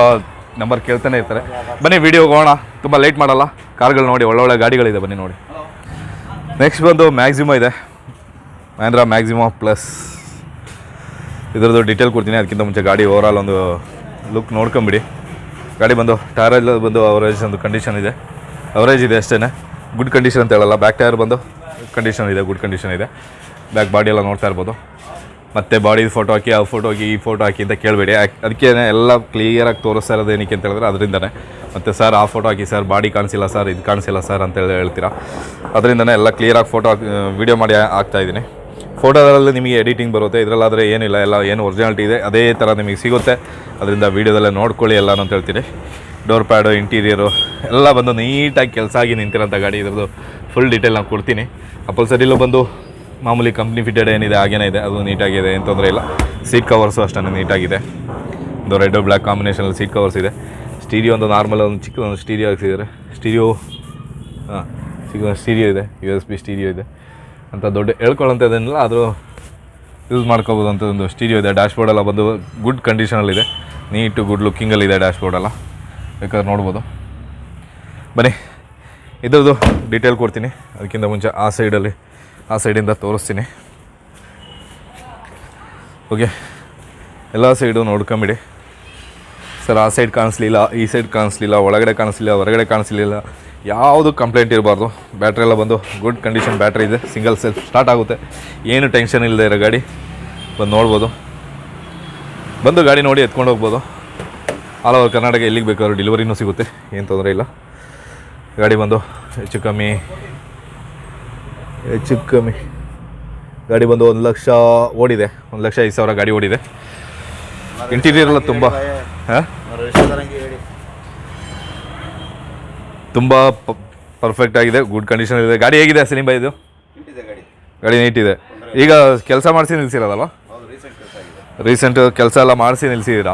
ನಂಬರ್ ಕೇಳ್ತಾನೆ ಇರ್ತಾರೆ. ಬನ್ನಿ ವಿಡಿಯೋ ಹೋಗೋಣ. ತುಂಬ ಲೇಟ್ ಮಾಡಲ್ಲ. ಕಾರ್ಗಳು ನೋಡಿ ಒಳ್ಳೊಳ್ಳೆ ಗಾಡಿಗಳಿದೆ ಬನ್ನಿ ನೋಡಿ. ನೆಕ್ಸ್ಟ್ ಬಂದು ಮ್ಯಾಕ್ಸಿಮ ಇದೆ. ಮಹೇಂದ್ರ ಮ್ಯಾಕ್ಸಿಮ ಪ್ಲಸ್ ಇದರದ್ದು ಡೀಟೇಲ್ ಕೊಡ್ತೀನಿ, ಅದಕ್ಕಿಂತ ಮುಂಚೆ ಗಾಡಿ ಓವರಾಲ್ ಒಂದು ಲುಕ್ ನೋಡ್ಕೊಂಬಿಡಿ. ಗಾಡಿ ಬಂದು ಟೈರೆಲ್ಲ ಬಂದು ಅವರೇಜ್ ಒಂದು ಕಂಡೀಷನ್ ಇದೆ. ಅವರೇಜ್ ಇದೆ ಅಷ್ಟೇ ಗುಡ್ ಕಂಡೀಷನ್ ಅಂತ ಹೇಳಲ್ಲ. ಬ್ಯಾಕ್ ಟೈರ್ ಬಂದು ಕಂಡೀಷನ್ ಇದೆ ಗುಡ್ ಕಂಡೀಷನ್ ಇದೆ. ಬ್ಯಾಕ್ ಬಾಡಿ ಎಲ್ಲ ನೋಡ್ತಾ ಇರ್ಬೋದು. ಮತ್ತೆ ಬಾಡಿ ಫೋಟೋ ಹಾಕಿ, ಆ ಫೋಟೋ ಹಾಕಿ, ಈ ಫೋಟೋ ಹಾಕಿ ಅಂತ ಕೇಳಬೇಡಿ. ಅದಕ್ಕೆ ಎಲ್ಲ ಕ್ಲಿಯರಾಗಿ ತೋರಿಸ್ತಾ ಇರೋದು ಏನಕ್ಕೆ ಅಂತ ಹೇಳಿದ್ರೆ ಅದರಿಂದನೇ. ಮತ್ತು ಸರ್ ಆ ಫೋಟೋ ಹಾಕಿ ಸರ್ ಬಾಡಿ ಕಾಣಿಸಿಲ್ಲ ಸರ್ ಇದು ಕಾಣಿಸಿಲ್ಲ ಸರ್ ಅಂತ ಹೇಳಿ ಹೇಳ್ತೀರಾ? ಅದರಿಂದನೇ ಎಲ್ಲ ಕ್ಲಿಯರಾಗಿ ಫೋಟೋ ಹಾಕಿ ವೀಡಿಯೋ ಮಾಡಿ ಹಾಕ್ತಾ ಇದ್ದೀನಿ. ಫೋಟೋದಲ್ಲಿ ನಿಮಗೆ ಎಡಿಟಿಂಗ್ ಬರುತ್ತೆ. ಇದರಲ್ಲಾದರೆ ಏನಿಲ್ಲ, ಎಲ್ಲ ಏನು ಒರಿಜಿನಾಲಿಟಿ ಇದೆ. ಅದೇ ಥರ ನಿಮಗೆ ಸಿಗುತ್ತೆ. ಅದರಿಂದ ವೀಡಿಯೋದಲ್ಲೇ ನೋಡ್ಕೊಳ್ಳಿ ಎಲ್ಲ ಅಂತ ಹೇಳ್ತೀನಿ. ಡೋರ್ ಪ್ಯಾಡು ಇಂಟೀರಿಯರು ಎಲ್ಲ ಬಂದು ನೀಟಾಗಿ ಕೆಲಸ ಆಗಿ ನಿಂತಿರೋಂಥ ಗಾಡಿ. ಇದ್ರದ್ದು ಫುಲ್ ಡೀಟೇಲ್ ನಾನು ಕೊಡ್ತೀನಿ. ಅಪಲ್ಸರಿಲೂ ಬಂದು ಮಾಮೂಲಿ ಕಂಪ್ನಿ ಫಿಟೆಡ್ ಏನಿದೆ, ಹಾಗೇನೇ ಇದೆ. ಅದು ನೀಟಾಗಿದೆ, ಏನು ತೊಂದರೆ ಇಲ್ಲ. ಸೀಟ್ ಕವರ್ಸು ಅಷ್ಟೇ ನೀಟಾಗಿದೆ. ಒಂದು ರೆಡ್ ಬ್ಲ್ಯಾಕ್ ಕಾಂಬಿನೇಷನಲ್ಲಿ ಸೀಟ್ ಕವರ್ಸ್ ಇದೆ. ಸ್ಟೀರಿಯೋ ಒಂದು ನಾರ್ಮಲ್ ಒಂದು ಚಿಕ್ಕ ಒಂದು ಸ್ಟೀರಿಯೋ ಹಾಕ್ಸಿದ್ದಾರೆ ಸ್ಟೀರಿಯೋ ಹಾಂ, ಚಿಕ್ಕ ಸ್ಟೀರಿಯೋ ಇದೆ ಯು ಎಸ್ ಬಿ ಸ್ಟೀರಿಯೋ ಇದೆ. ಅಂತ ದೊಡ್ಡ ಹೇಳ್ಕೊಳ್ಳೋಂಥದ್ದೇನಿಲ್ಲ ಆದರೂ ಯೂಸ್ ಮಾಡ್ಕೋಬೋದು ಅಂತ ಒಂದು ಸ್ಟೀರಿಯೋ ಇದೆ. ಡ್ಯಾಶ್ಬೋರ್ಡ್ ಎಲ್ಲ ಬಂದು ಗುಡ್ ಕಂಡೀಷನಲ್ಲಿದೆ ನೀಟು ಗುಡ್ ಲುಕ್ಕಿಂಗಲ್ಲಿದೆ ಡ್ಯಾಶ್ಬೋರ್ಡ್ ಎಲ್ಲ. ಬೇಕಾದ್ರೆ ನೋಡ್ಬೋದು. ಬನ್ನಿ, ಇದ್ರದ್ದು ಡೀಟೇಲ್ ಕೊಡ್ತೀನಿ. ಅದಕ್ಕಿಂತ ಮುಂಚೆ ಆ ಸೈಡಲ್ಲಿ ಆ ಸೈಡಿಂದ ತೋರಿಸ್ತೀನಿ. ಓಕೆ. ಎಲ್ಲ ಸೈಡು ನೋಡ್ಕೊಂಬಿಡಿ. ಸರ್, ಆ ಸೈಡ್ ಕಾಣಿಸ್ಲಿಲ್ಲ, ಈ ಸೈಡ್ ಕಾಣಿಸ್ಲಿಲ್ಲ, ಒಳಗಡೆ ಕಾಣಿಸ್ಲಿಲ್ಲ, ಹೊರಗಡೆ ಕಾಣಿಸ್ಲಿಲ್ಲ. ಯಾವುದು ಕಂಪ್ಲೇಂಟ್ ಇರಬಾರ್ದು. ಬ್ಯಾಟ್ರಿ ಎಲ್ಲ ಬಂದು ಗುಡ್ ಕಂಡೀಷನ್ ಬ್ಯಾಟ್ರಿ ಇದೆ. ಸಿಂಗಲ್ ಸೆಲ್ ಸ್ಟಾರ್ಟ್ ಆಗುತ್ತೆ. ಏನು ಟೆನ್ಷನ್ ಇಲ್ಲದೆ ಇರೋ ಗಾಡಿ ಬಂದು ನೋಡ್ಬೋದು. ಬಂದು ಗಾಡಿ ನೋಡಿ ಎತ್ಕೊಂಡು ಹೋಗ್ಬೋದು. ಆಲ್ ಓವರ್ ಕರ್ನಾಟಕ ಎಲ್ಲಿಗೆ ಬೇಕಾದ್ರೂ ಡೆಲಿವರಿನೂ ಸಿಗುತ್ತೆ. ಏನು ತೊಂದರೆ ಇಲ್ಲ. ಗಾಡಿ ಬಂದು ಹೆಚ್ಚು ಕಮ್ಮಿ ಹೆಚ್ಚು ಕಮ್ಮಿ ಗಾಡಿ ಬಂದು ಒಂದು ಲಕ್ಷ ಓಡಿದೆ. ಒಂದು ಲಕ್ಷ ಐದು ಸಾವಿರ ಗಾಡಿ ಓಡಿದೆ. ಇಂಟೀರಿಯರ್ ಎಲ್ಲ ತುಂಬ, ಹಾಂ? ತುಂಬ ಪರ್ಫೆಕ್ಟ್ ಆಗಿದೆ. ಗುಡ್ ಕಂಡೀಷನ್ ಇದೆ. ಗಾಡಿ ಹೇಗಿದೆ ಸಿನಿಮಾ ಇದು?
ಗಾಡಿ
ನೀಟಿದೆ ಈಗ ಕೆಲಸ ಮಾಡಿಸಿ ನಿಲ್ಸಿರೋದಲ್ವ?
ರೀಸೆಂಟ್ ಕೆಲಸ
ಎಲ್ಲ ಮಾಡಿಸಿ ನಿಲ್ಸಿದ್ದೀರಾ?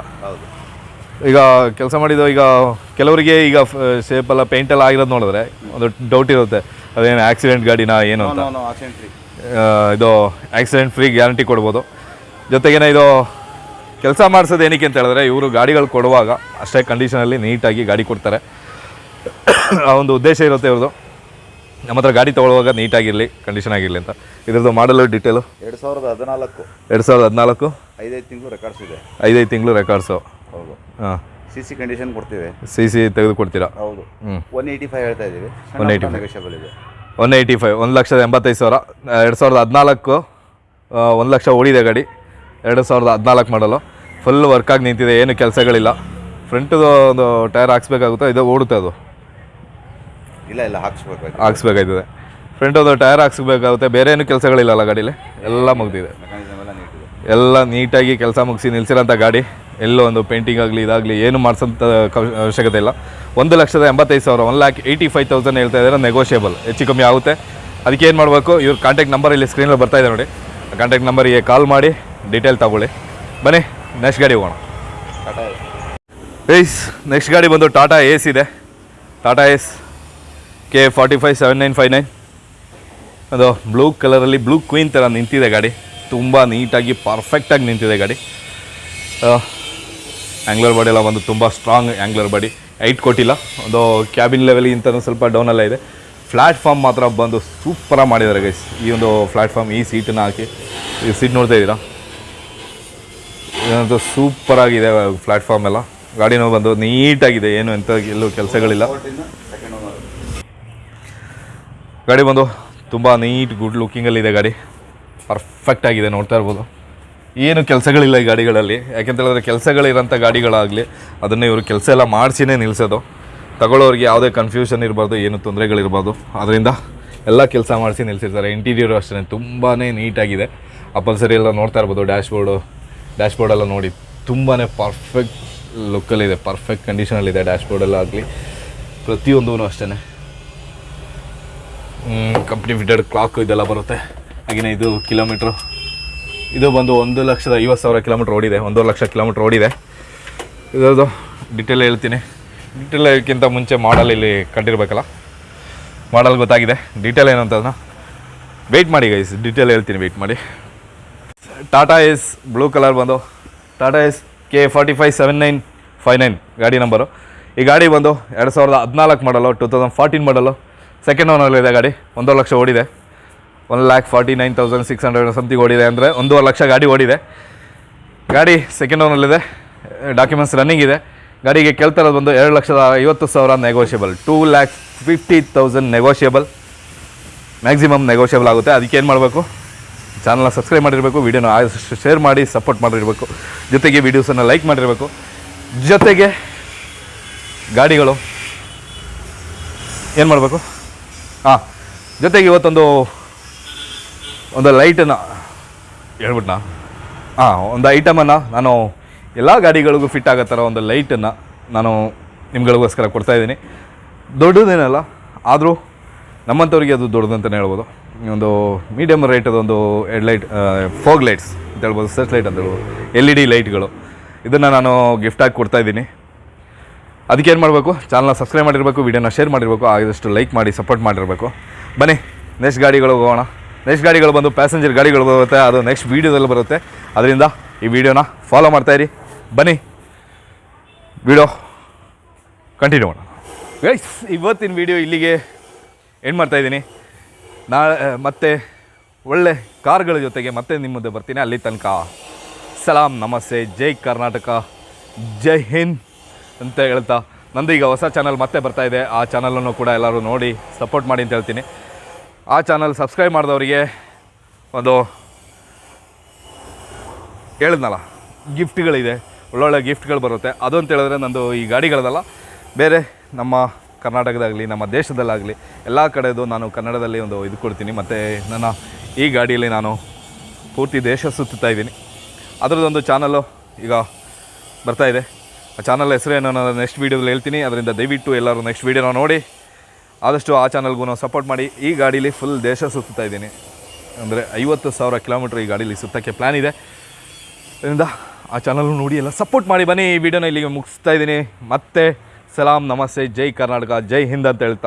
ಈಗ ಕೆಲಸ ಮಾಡಿದ್ದು ಈಗ ಕೆಲವರಿಗೆ ಈಗ ಶೇಪ್ ಎಲ್ಲ ಪೇಂಟ್ ಎಲ್ಲ ಆಗಿರೋದು ನೋಡಿದ್ರೆ ಒಂದು ಡೌಟ್ ಇರುತ್ತೆ. ಅದೇನು ಆಕ್ಸಿಡೆಂಟ್ ಗಾಡಿನ ಏನು ಅಂತ?
ನೋ ನೋ ಆಕ್ಸಿಡೆಂಟ್
ಇದು ಆಕ್ಸಿಡೆಂಟ್ ಫ್ರೀ ಗ್ಯಾರಂಟಿ ಕೊಡ್ಬೋದು. ಜೊತೆಗೇನೆ ಇದು ಕೆಲಸ ಮಾಡಿಸೋದು ಏನಕ್ಕೆ ಅಂತ ಹೇಳಿದ್ರೆ ಇವರು ಗಾಡಿಗಳು ಕೊಡುವಾಗ ಅಷ್ಟೇ ಕಂಡೀಷನಲ್ಲಿ ನೀಟಾಗಿ ಗಾಡಿ ಕೊಡ್ತಾರೆ. ಆ ಒಂದು ಉದ್ದೇಶ ಇರುತ್ತೆ ಇವ್ರದ್ದು. ನಮ್ಮ ಹತ್ರ ಗಾಡಿ ತೊಗೊಳ್ಳುವಾಗ ನೀಟಾಗಿರಲಿ ಕಂಡೀಷನ್ ಆಗಿರಲಿ ಅಂತ. ಇದ್ರದ್ದು ಮಾಡಲು ಡೀಟೇಲು
ಎರಡು ಸಾವಿರದ ಹದಿನಾಲ್ಕು.
ಎರಡು ಸಾವಿರದ ಹದಿನಾಲ್ಕು?
ಐದೈದು ತಿಂಗಳು ರೆಕಾರ್ಡ್ಸ್ ಇದೆ.
ಐದೈದು ತಿಂಗಳು ರೆಕಾರ್ಡ್ಸು
ಹೌದು.
ಹಾಂ.
ಸಿ ಸಿ ಕಂಡೀಷನ್ ಕೊಡ್ತೀವಿ.
ಸಿ ಸಿ ತೆಗೆದು ಕೊಡ್ತೀರಾ
ಹೌದು
ಹ್ಞೂ
ಒನ್ ಏಯ್ಟಿ ಫೈವ್ ಹೇಳ್ತಾ ಇದ್ದೀವಿ
ಒನ್
ಏಯ್ಟಿ ಫೈವ್ ಇದೆ.
ಒನ್ ಏಯ್ಟಿ ಫೈವ್ ಒಂದು ಲಕ್ಷದ ಎಂಬತ್ತೈದು ಸಾವಿರ ಎರಡು ಸಾವಿರದ ಹದಿನಾಲ್ಕು ಒಂದು ಲಕ್ಷ ಓಡಿದೆ ಗಾಡಿ. ಎರಡು ಸಾವಿರದ ಹದಿನಾಲ್ಕು ಮಾಡಲು. ಫುಲ್ ವರ್ಕಾಗಿ ನಿಂತಿದೆ ಏನು ಕೆಲಸಗಳಿಲ್ಲ. ಫ್ರಂಟದು ಒಂದು ಟೈರ್ ಹಾಕ್ಸ್ಬೇಕಾಗುತ್ತೆ ಇದು ಓಡುತ್ತೆ ಅದು.
ಇಲ್ಲ ಇಲ್ಲ ಹಾಕ್ಸ್ಬೇಕು
ಹಾಕ್ಸ್ಬೇಕಾಯ್ತದೆ ಫ್ರಂಟದು ಟೈರ್ ಹಾಕ್ಸ್ಬೇಕಾಗುತ್ತೆ ಬೇರೆ ಏನು ಕೆಲಸಗಳಿಲ್ಲಲ್ಲ ಗಾಡೀಲಿ. ಎಲ್ಲ ಮುಗ್ದಿದೆ.
ಎಲ್ಲ
ನೀಟಾಗಿ ಕೆಲಸ ಮುಗಿಸಿ ನಿಲ್ಸಿರೋಂಥ ಗಾಡಿ. ಎಲ್ಲೋ ಒಂದು ಪೇಂಟಿಂಗ್ ಆಗಲಿ, ಇದಾಗಲಿ, ಏನು ಮಾಡಿಸೋಂಥ ಅವಶ್ಯಕತೆ ಇಲ್ಲ. ಒಂದು ಲಕ್ಷದ ಎಂಬತ್ತೈದು ಸಾವಿರ one lakh eighty five thousand ಹೇಳ್ತಾ ಇದ್ದಾರೆ ನೆಗೋಷಿಯೇಬಲ್ ಹೆಚ್ಚು ಕಮ್ಮಿ ಆಗುತ್ತೆ. ಅದಕ್ಕೆ ಏನು ಮಾಡಬೇಕು? ಇವ್ರ ಕಾಂಟ್ಯಾಕ್ಟ್ ನಂಬರ್ ಇಲ್ಲಿ ಸ್ಕ್ರೀನಲ್ಲಿ ಬರ್ತಾ ಇದೆ ನೋಡಿ. ಕಾಂಟ್ಯಾಕ್ಟ್ ನಂಬರಿಗೆ ಕಾಲ್ ಮಾಡಿ ಡೀಟೇಲ್ ತಗೊಳ್ಳಿ. ಬನ್ನಿ ನೆಕ್ಸ್ಟ್ ಗಾಡಿ ಹೋಗೋಣ. ಏಯ್ಸ್ ನೆಕ್ಸ್ಟ್ ಗಾಡಿ ಬಂದು ಟಾಟಾ ಏಸ್ ಇದೆ. Tata Ace K forty five seven nine five nine ಅದು ಬ್ಲೂ ಕಲರಲ್ಲಿ ಬ್ಲೂ ಕ್ವೀನ್ ಥರ ನಿಂತಿದೆ ಗಾಡಿ. ತುಂಬ ನೀಟಾಗಿ ಪರ್ಫೆಕ್ಟಾಗಿ ನಿಂತಿದೆ ಗಾಡಿ. ಆ್ಯಂಗ್ಲರ್ ಬಾಡಿ ಎಲ್ಲ ಒಂದು ತುಂಬ ಸ್ಟ್ರಾಂಗ್ ಆ್ಯಂಗ್ಲರ್ ಬಾಡಿ ಐಟ್ ಕೊಟ್ಟಿಲ್ಲ. ಒಂದು ಕ್ಯಾಬಿನ್ ಲೆವೆಲ್ಗಿಂತ ಸ್ವಲ್ಪ ಡೌನಲ್ಲ ಇದೆ. ಪ್ಲ್ಯಾಟ್ಫಾರ್ಮ್ ಮಾತ್ರ ಬಂದು ಸೂಪರಾಗಿ ಮಾಡಿದ್ದಾರೆ ಗೈಸ್ ಈ ಒಂದು ಪ್ಲ್ಯಾಟ್ಫಾರ್ಮ್ ಈ ಸೀಟನ್ನು ಹಾಕಿ. ಈ ಸೀಟ್ ನೋಡ್ತಾ ಇದ್ದೀರಾ? ಇದಂತೂ ಸೂಪರಾಗಿದೆ ಪ್ಲ್ಯಾಟ್ಫಾರ್ಮ್ ಎಲ್ಲ. ಗಾಡಿನೂ ಬಂದು ನೀಟಾಗಿದೆ. ಏನು ಎಂಥ ಎಲ್ಲೂ ಕೆಲಸಗಳಿಲ್ಲ. ಗಾಡಿ ಬಂದು ತುಂಬ ನೀಟ್ ಗುಡ್ ಲುಕ್ಕಿಂಗಲ್ಲಿದೆ ಗಾಡಿ. ಪರ್ಫೆಕ್ಟ್ ಆಗಿದೆ, ನೋಡ್ತಾ ಇರ್ಬೋದು. ಏನು ಕೆಲಸಗಳಿಲ್ಲ ಈ ಗಾಡಿಗಳಲ್ಲಿ. ಯಾಕೆಂತ ಹೇಳಿದ್ರೆ ಕೆಲಸಗಳಿರೋಂಥ ಗಾಡಿಗಳಾಗಲಿ, ಅದನ್ನು ಇವರು ಕೆಲಸ ಎಲ್ಲ ಮಾಡಿಸಿನೇ ನಿಲ್ಲಿಸೋದು ತಗೊಳ್ಳೋರಿಗೆ ಯಾವುದೇ ಕನ್ಫ್ಯೂಷನ್ ಇರಬಾರ್ದು, ಏನು ತೊಂದರೆಗಳಿರ್ಬೋದು ಅದರಿಂದ ಎಲ್ಲ ಕೆಲಸ ಮಾಡಿಸಿ ನಿಲ್ಲಿಸಿರ್ತಾರೆ ಇಂಟೀರಿಯರು ಅಷ್ಟೇ ತುಂಬಾ ನೀಟಾಗಿದೆ. ಅಪಲ್ಸರಿ ಎಲ್ಲ ನೋಡ್ತಾ ಇರ್ಬೋದು ಡ್ಯಾಶ್ಬೋರ್ಡು ಡ್ಯಾಶ್ಬೋರ್ಡ್ ಬೋರ್ಡೆಲ್ಲ ನೋಡಿ. ತುಂಬಾ ಪರ್ಫೆಕ್ಟ್ ಲುಕ್ಕಲ್ಲಿದೆ ಪರ್ಫೆಕ್ಟ್ ಕಂಡೀಷನಲ್ಲಿದೆ ಡ್ಯಾಶ್ಬೋರ್ಡೆಲ್ಲ ಆಗಲಿ. ಪ್ರತಿಯೊಂದೂ ಅಷ್ಟೇ ಕಂಪ್ನಿ ಫಿಟೆಡ್ ಕ್ಲಾಕ್ ಇದೆಲ್ಲ ಬರುತ್ತೆ. ಹಾಗೆಯೇ ಇದು ಕಿಲೋಮೀಟ್ರು ಇದು ಬಂದು ಒಂದು ಲಕ್ಷದ ಐವತ್ತು ಸಾವಿರ ಕಿಲೋಮೀಟ್ರ್ ಓಡಿದೆ, ಒಂದೂವರೆ ಲಕ್ಷ ಕಿಲೋಮೀಟ್ರ್ ಓಡಿದೆ. ಇದರದ್ದು ಡಿಟೇಲ್ ಹೇಳ್ತೀನಿ. ಡಿಟೇಲ್ ಹೇಳೋಕ್ಕಿಂತ ಮುಂಚೆ ಮಾಡಲ್ ಇಲ್ಲಿ ಕಂಡಿರ್ಬೇಕಲ್ಲ? ಮಾಡಲ್ ಗೊತ್ತಾಗಿದೆ. ಡೀಟೇಲ್ ಏನು ಅದನ್ನ ವೆಯ್ಟ್ ಮಾಡಿ ಗೈಸ್ ಡೀಟೇಲ್ ಹೇಳ್ತೀನಿ ವೆಯ್ಟ್ ಮಾಡಿ. ಟಾಟಾ ಎಸ್ ಬ್ಲೂ ಕಲರ್ ಬಂದು Tata Ace K forty five seven nine five nine ಗಾಡಿ ನಂಬರು ಈ ಗಾಡಿ ಬಂದು ಎರಡು ಸಾವಿರದ ಹದಿನಾಲ್ಕು ಮಾಡಲು ಟೂ ತೌಸಂಡ್ ಫಾರ್ಟೀನ್ ಮಾಡಲು ಸೆಕೆಂಡ್ ಓನಲ್ಲಿದೆ ಗಾಡಿ, ಒಂದೂವರೆ ಲಕ್ಷ ಓಡಿದೆ. One lakh forty nine thousand six hundred something ಓಡಿದೆ ಅಂದರೆ ಒಂದೂವರೆ ಲಕ್ಷ ಗಾಡಿ ಓಡಿದೆ. ಗಾಡಿ ಸೆಕೆಂಡ್ ಓನಲ್ಲಿದೆ ಡಾಕ್ಯುಮೆಂಟ್ಸ್ ರನ್ನಿಂಗ್ ಇದೆ. ಗಾಡಿಗೆ ಕೇಳ್ತಿರೋದು ಬಂದು ಎರಡು ಲಕ್ಷದ ಐವತ್ತು ಸಾವಿರ negotiable two lakh fifty thousand negotiable maximum negotiable ಆಗುತ್ತೆ. ಅದಕ್ಕೆ ಏನು ಮಾಡಬೇಕು? ಚಾನಲ್ನ ಸಬ್ಸ್ಕ್ರೈಬ್ ಮಾಡಿರಬೇಕು. ವೀಡಿಯೋನ ಶೇರ್ ಮಾಡಿ ಸಪೋರ್ಟ್ ಮಾಡಿರಬೇಕು. ಜೊತೆಗೆ ವೀಡಿಯೋಸನ್ನು ಲೈಕ್ ಮಾಡಿರಬೇಕು. ಜೊತೆಗೆ ಗಾಡಿಗಳು ಏನು ಮಾಡಬೇಕು? ಹಾಂ ಜೊತೆಗೆ ಇವತ್ತೊಂದು ಒಂದು ಲೈಟನ್ನು ಹೇಳ್ಬಿಟ್ನಾ? ಹಾಂ ಒಂದು ಐಟಮನ್ನು ನಾನು ಎಲ್ಲ ಗಾಡಿಗಳಿಗೂ ಫಿಟ್ ಆಗೋ ಥರ ಒಂದು ಲೈಟನ್ನು ನಾನು ನಿಮ್ಗಳಿಗೋಸ್ಕರ ಕೊಡ್ತಾಯಿದ್ದೀನಿ ದೊಡ್ಡದೇನಲ್ಲ, ಆದರೂ ನಮ್ಮಂಥವ್ರಿಗೆ ಅದು ದೊಡ್ಡದಂತಲೇ ಹೇಳ್ಬೋದು. ಒಂದು ಮೀಡಿಯಮ್ ಒಂದು ಹೆಡ್ಲೈಟ್ ಫೋಗ್ ಲೈಟ್ಸ್ ಅಂತ ಹೇಳ್ಬೋದು ಸರ್ಚ್ ಲೈಟ್ ಅಂತ ಹೇಳ್ಬೋದು ಎಲ್ ಇ ಡಿ ಲೈಟ್ಗಳು ಇದನ್ನು ನಾನು ಗಿಫ್ಟಾಗಿ ಕೊಡ್ತಾಯಿದ್ದೀನಿ ಅದಕ್ಕೆ ಏನು ಮಾಡಬೇಕು? ಚಾನಲ್ನ ಸಬ್ಸ್ಕ್ರೈಬ್ ಮಾಡಿರಬೇಕು ವೀಡಿಯೋನ ಶೇರ್ ಮಾಡಿರಬೇಕು ಆದಷ್ಟು ಲೈಕ್ ಮಾಡಿ ಸಪೋರ್ಟ್ ಮಾಡಿರಬೇಕು. ಬನ್ನಿ ನೆಕ್ಸ್ಟ್ ಗಾಡಿಗಳಿಗೆ ಹೋಗೋಣ. ನೆಕ್ಸ್ಟ್ ಗಾಡಿಗಳು ಬಂದು ಪ್ಯಾಸೆಂಜರ್ ಗಾಡಿಗಳು ಬರುತ್ತೆ, ಅದು ನೆಕ್ಸ್ಟ್ ವೀಡಿಯೋದಲ್ಲಿ ಬರುತ್ತೆ. ಅದರಿಂದ ಈ ವಿಡಿಯೋನ ಫಾಲೋ ಮಾಡ್ತಾಯಿರಿ ಬನ್ನಿ. ವಿಡಿಯೋ ಕಂಟಿನ್ಯೂ ಮಾಡೋಣ. ಗೈಸ್ ಇವತ್ತಿನ ವಿಡಿಯೋ ಇಲ್ಲಿಗೆ ಏನು ಮಾಡ್ತಾಯಿದ್ದೀನಿ ನಾಳೆ ಮತ್ತೆ ಒಳ್ಳೆ ಕಾರ್ಗಳ ಜೊತೆಗೆ ಮತ್ತೆ ನಿಮ್ಮ ಮುಂದೆ ಬರ್ತೀನಿ ಅಲ್ಲಿ ತನಕ. ಸಲಾಂ, ನಮಸ್ತೆ, ಜೈ ಕರ್ನಾಟಕ, ಜೈ ಹಿಂದ್ ಅಂತ ಹೇಳ್ತಾ ನಂದು ಈಗ ಹೊಸ ಚಾನಲ್ ಮತ್ತೆ ಬರ್ತಾ ಇದೆ. ಆ ಚಾನಲನ್ನು ಕೂಡ ಎಲ್ಲರೂ ನೋಡಿ ಸಪೋರ್ಟ್ ಮಾಡಿ ಅಂತ ಹೇಳ್ತೀನಿ. ಆ ಚಾನಲ್ ಸಬ್ಸ್ಕ್ರೈಬ್ ಮಾಡಿದವರಿಗೆ ಒಂದು ಹೇಳಿದ್ನಲ್ಲ ಗಿಫ್ಟ್ಗಳಿದೆ ಒಳ್ಳೊಳ್ಳೆ ಗಿಫ್ಟ್ಗಳು ಬರುತ್ತೆ. ಅದು ಅಂತ ಹೇಳಿದ್ರೆ ನಂದು ಈ ಗಾಡಿಗಳದಲ್ಲ, ಬೇರೆ ನಮ್ಮ ಕರ್ನಾಟಕದಾಗಲಿ, ನಮ್ಮ ದೇಶದಲ್ಲಾಗಲಿ, ಎಲ್ಲ ಕಡೆದು ನಾನು ಕನ್ನಡದಲ್ಲಿ ಒಂದು ಇದು ಕೊಡ್ತೀನಿ. ಮತ್ತು ನನ್ನ ಈ ಗಾಡಿಯಲ್ಲಿ ನಾನು ಪೂರ್ತಿ ದೇಶ ಸುತ್ತಾ ಇದ್ದೀನಿ. ಅದರದ್ದೊಂದು ಚಾನಲ್ಲು ಈಗ ಬರ್ತಾ ಇದೆ. ಆ ಚಾನಲ್ ಹೆಸರೇನು ನಾನು ನೆಕ್ಸ್ಟ್ ವೀಡಿಯೋದಲ್ಲಿ ಹೇಳ್ತೀನಿ. ಅದರಿಂದ ದಯವಿಟ್ಟು ಎಲ್ಲರೂ ನೆಕ್ಸ್ಟ್ ವೀಡಿಯೋನ ನೋಡಿ. ಆದಷ್ಟು ಆ ಚಾನಲ್ಗೂ ನಾವು ಸಪೋರ್ಟ್ ಮಾಡಿ. ಈ ಗಾಡೀಲಿ ಫುಲ್ ದೇಶ ಸುತ್ತಾ ಇದ್ದೀನಿ. ಅಂದರೆ ಐವತ್ತು ಸಾವಿರ ಕಿಲೋಮೀಟ್ರ್ ಈ ಗಾಡೀಲಿ ಸುತ್ತಕ್ಕೆ ಪ್ಲ್ಯಾನ್ ಇದೆ. ಇದರಿಂದ ಆ ಚಾನಲ್ ನೋಡಿ ಎಲ್ಲ ಸಪೋರ್ಟ್ ಮಾಡಿ ಬನ್ನಿ. ಈ ವಿಡಿಯೋನ ಇಲ್ಲಿಗೆ ಮುಗಿಸ್ತಾ ಇದ್ದೀನಿ. ಮತ್ತೆ, ಸಲಾಂ, ನಮಸ್ತೆ, ಜೈ ಕರ್ನಾಟಕ, ಜೈ ಹಿಂದ್ ಅಂತ ಹೇಳ್ತಾ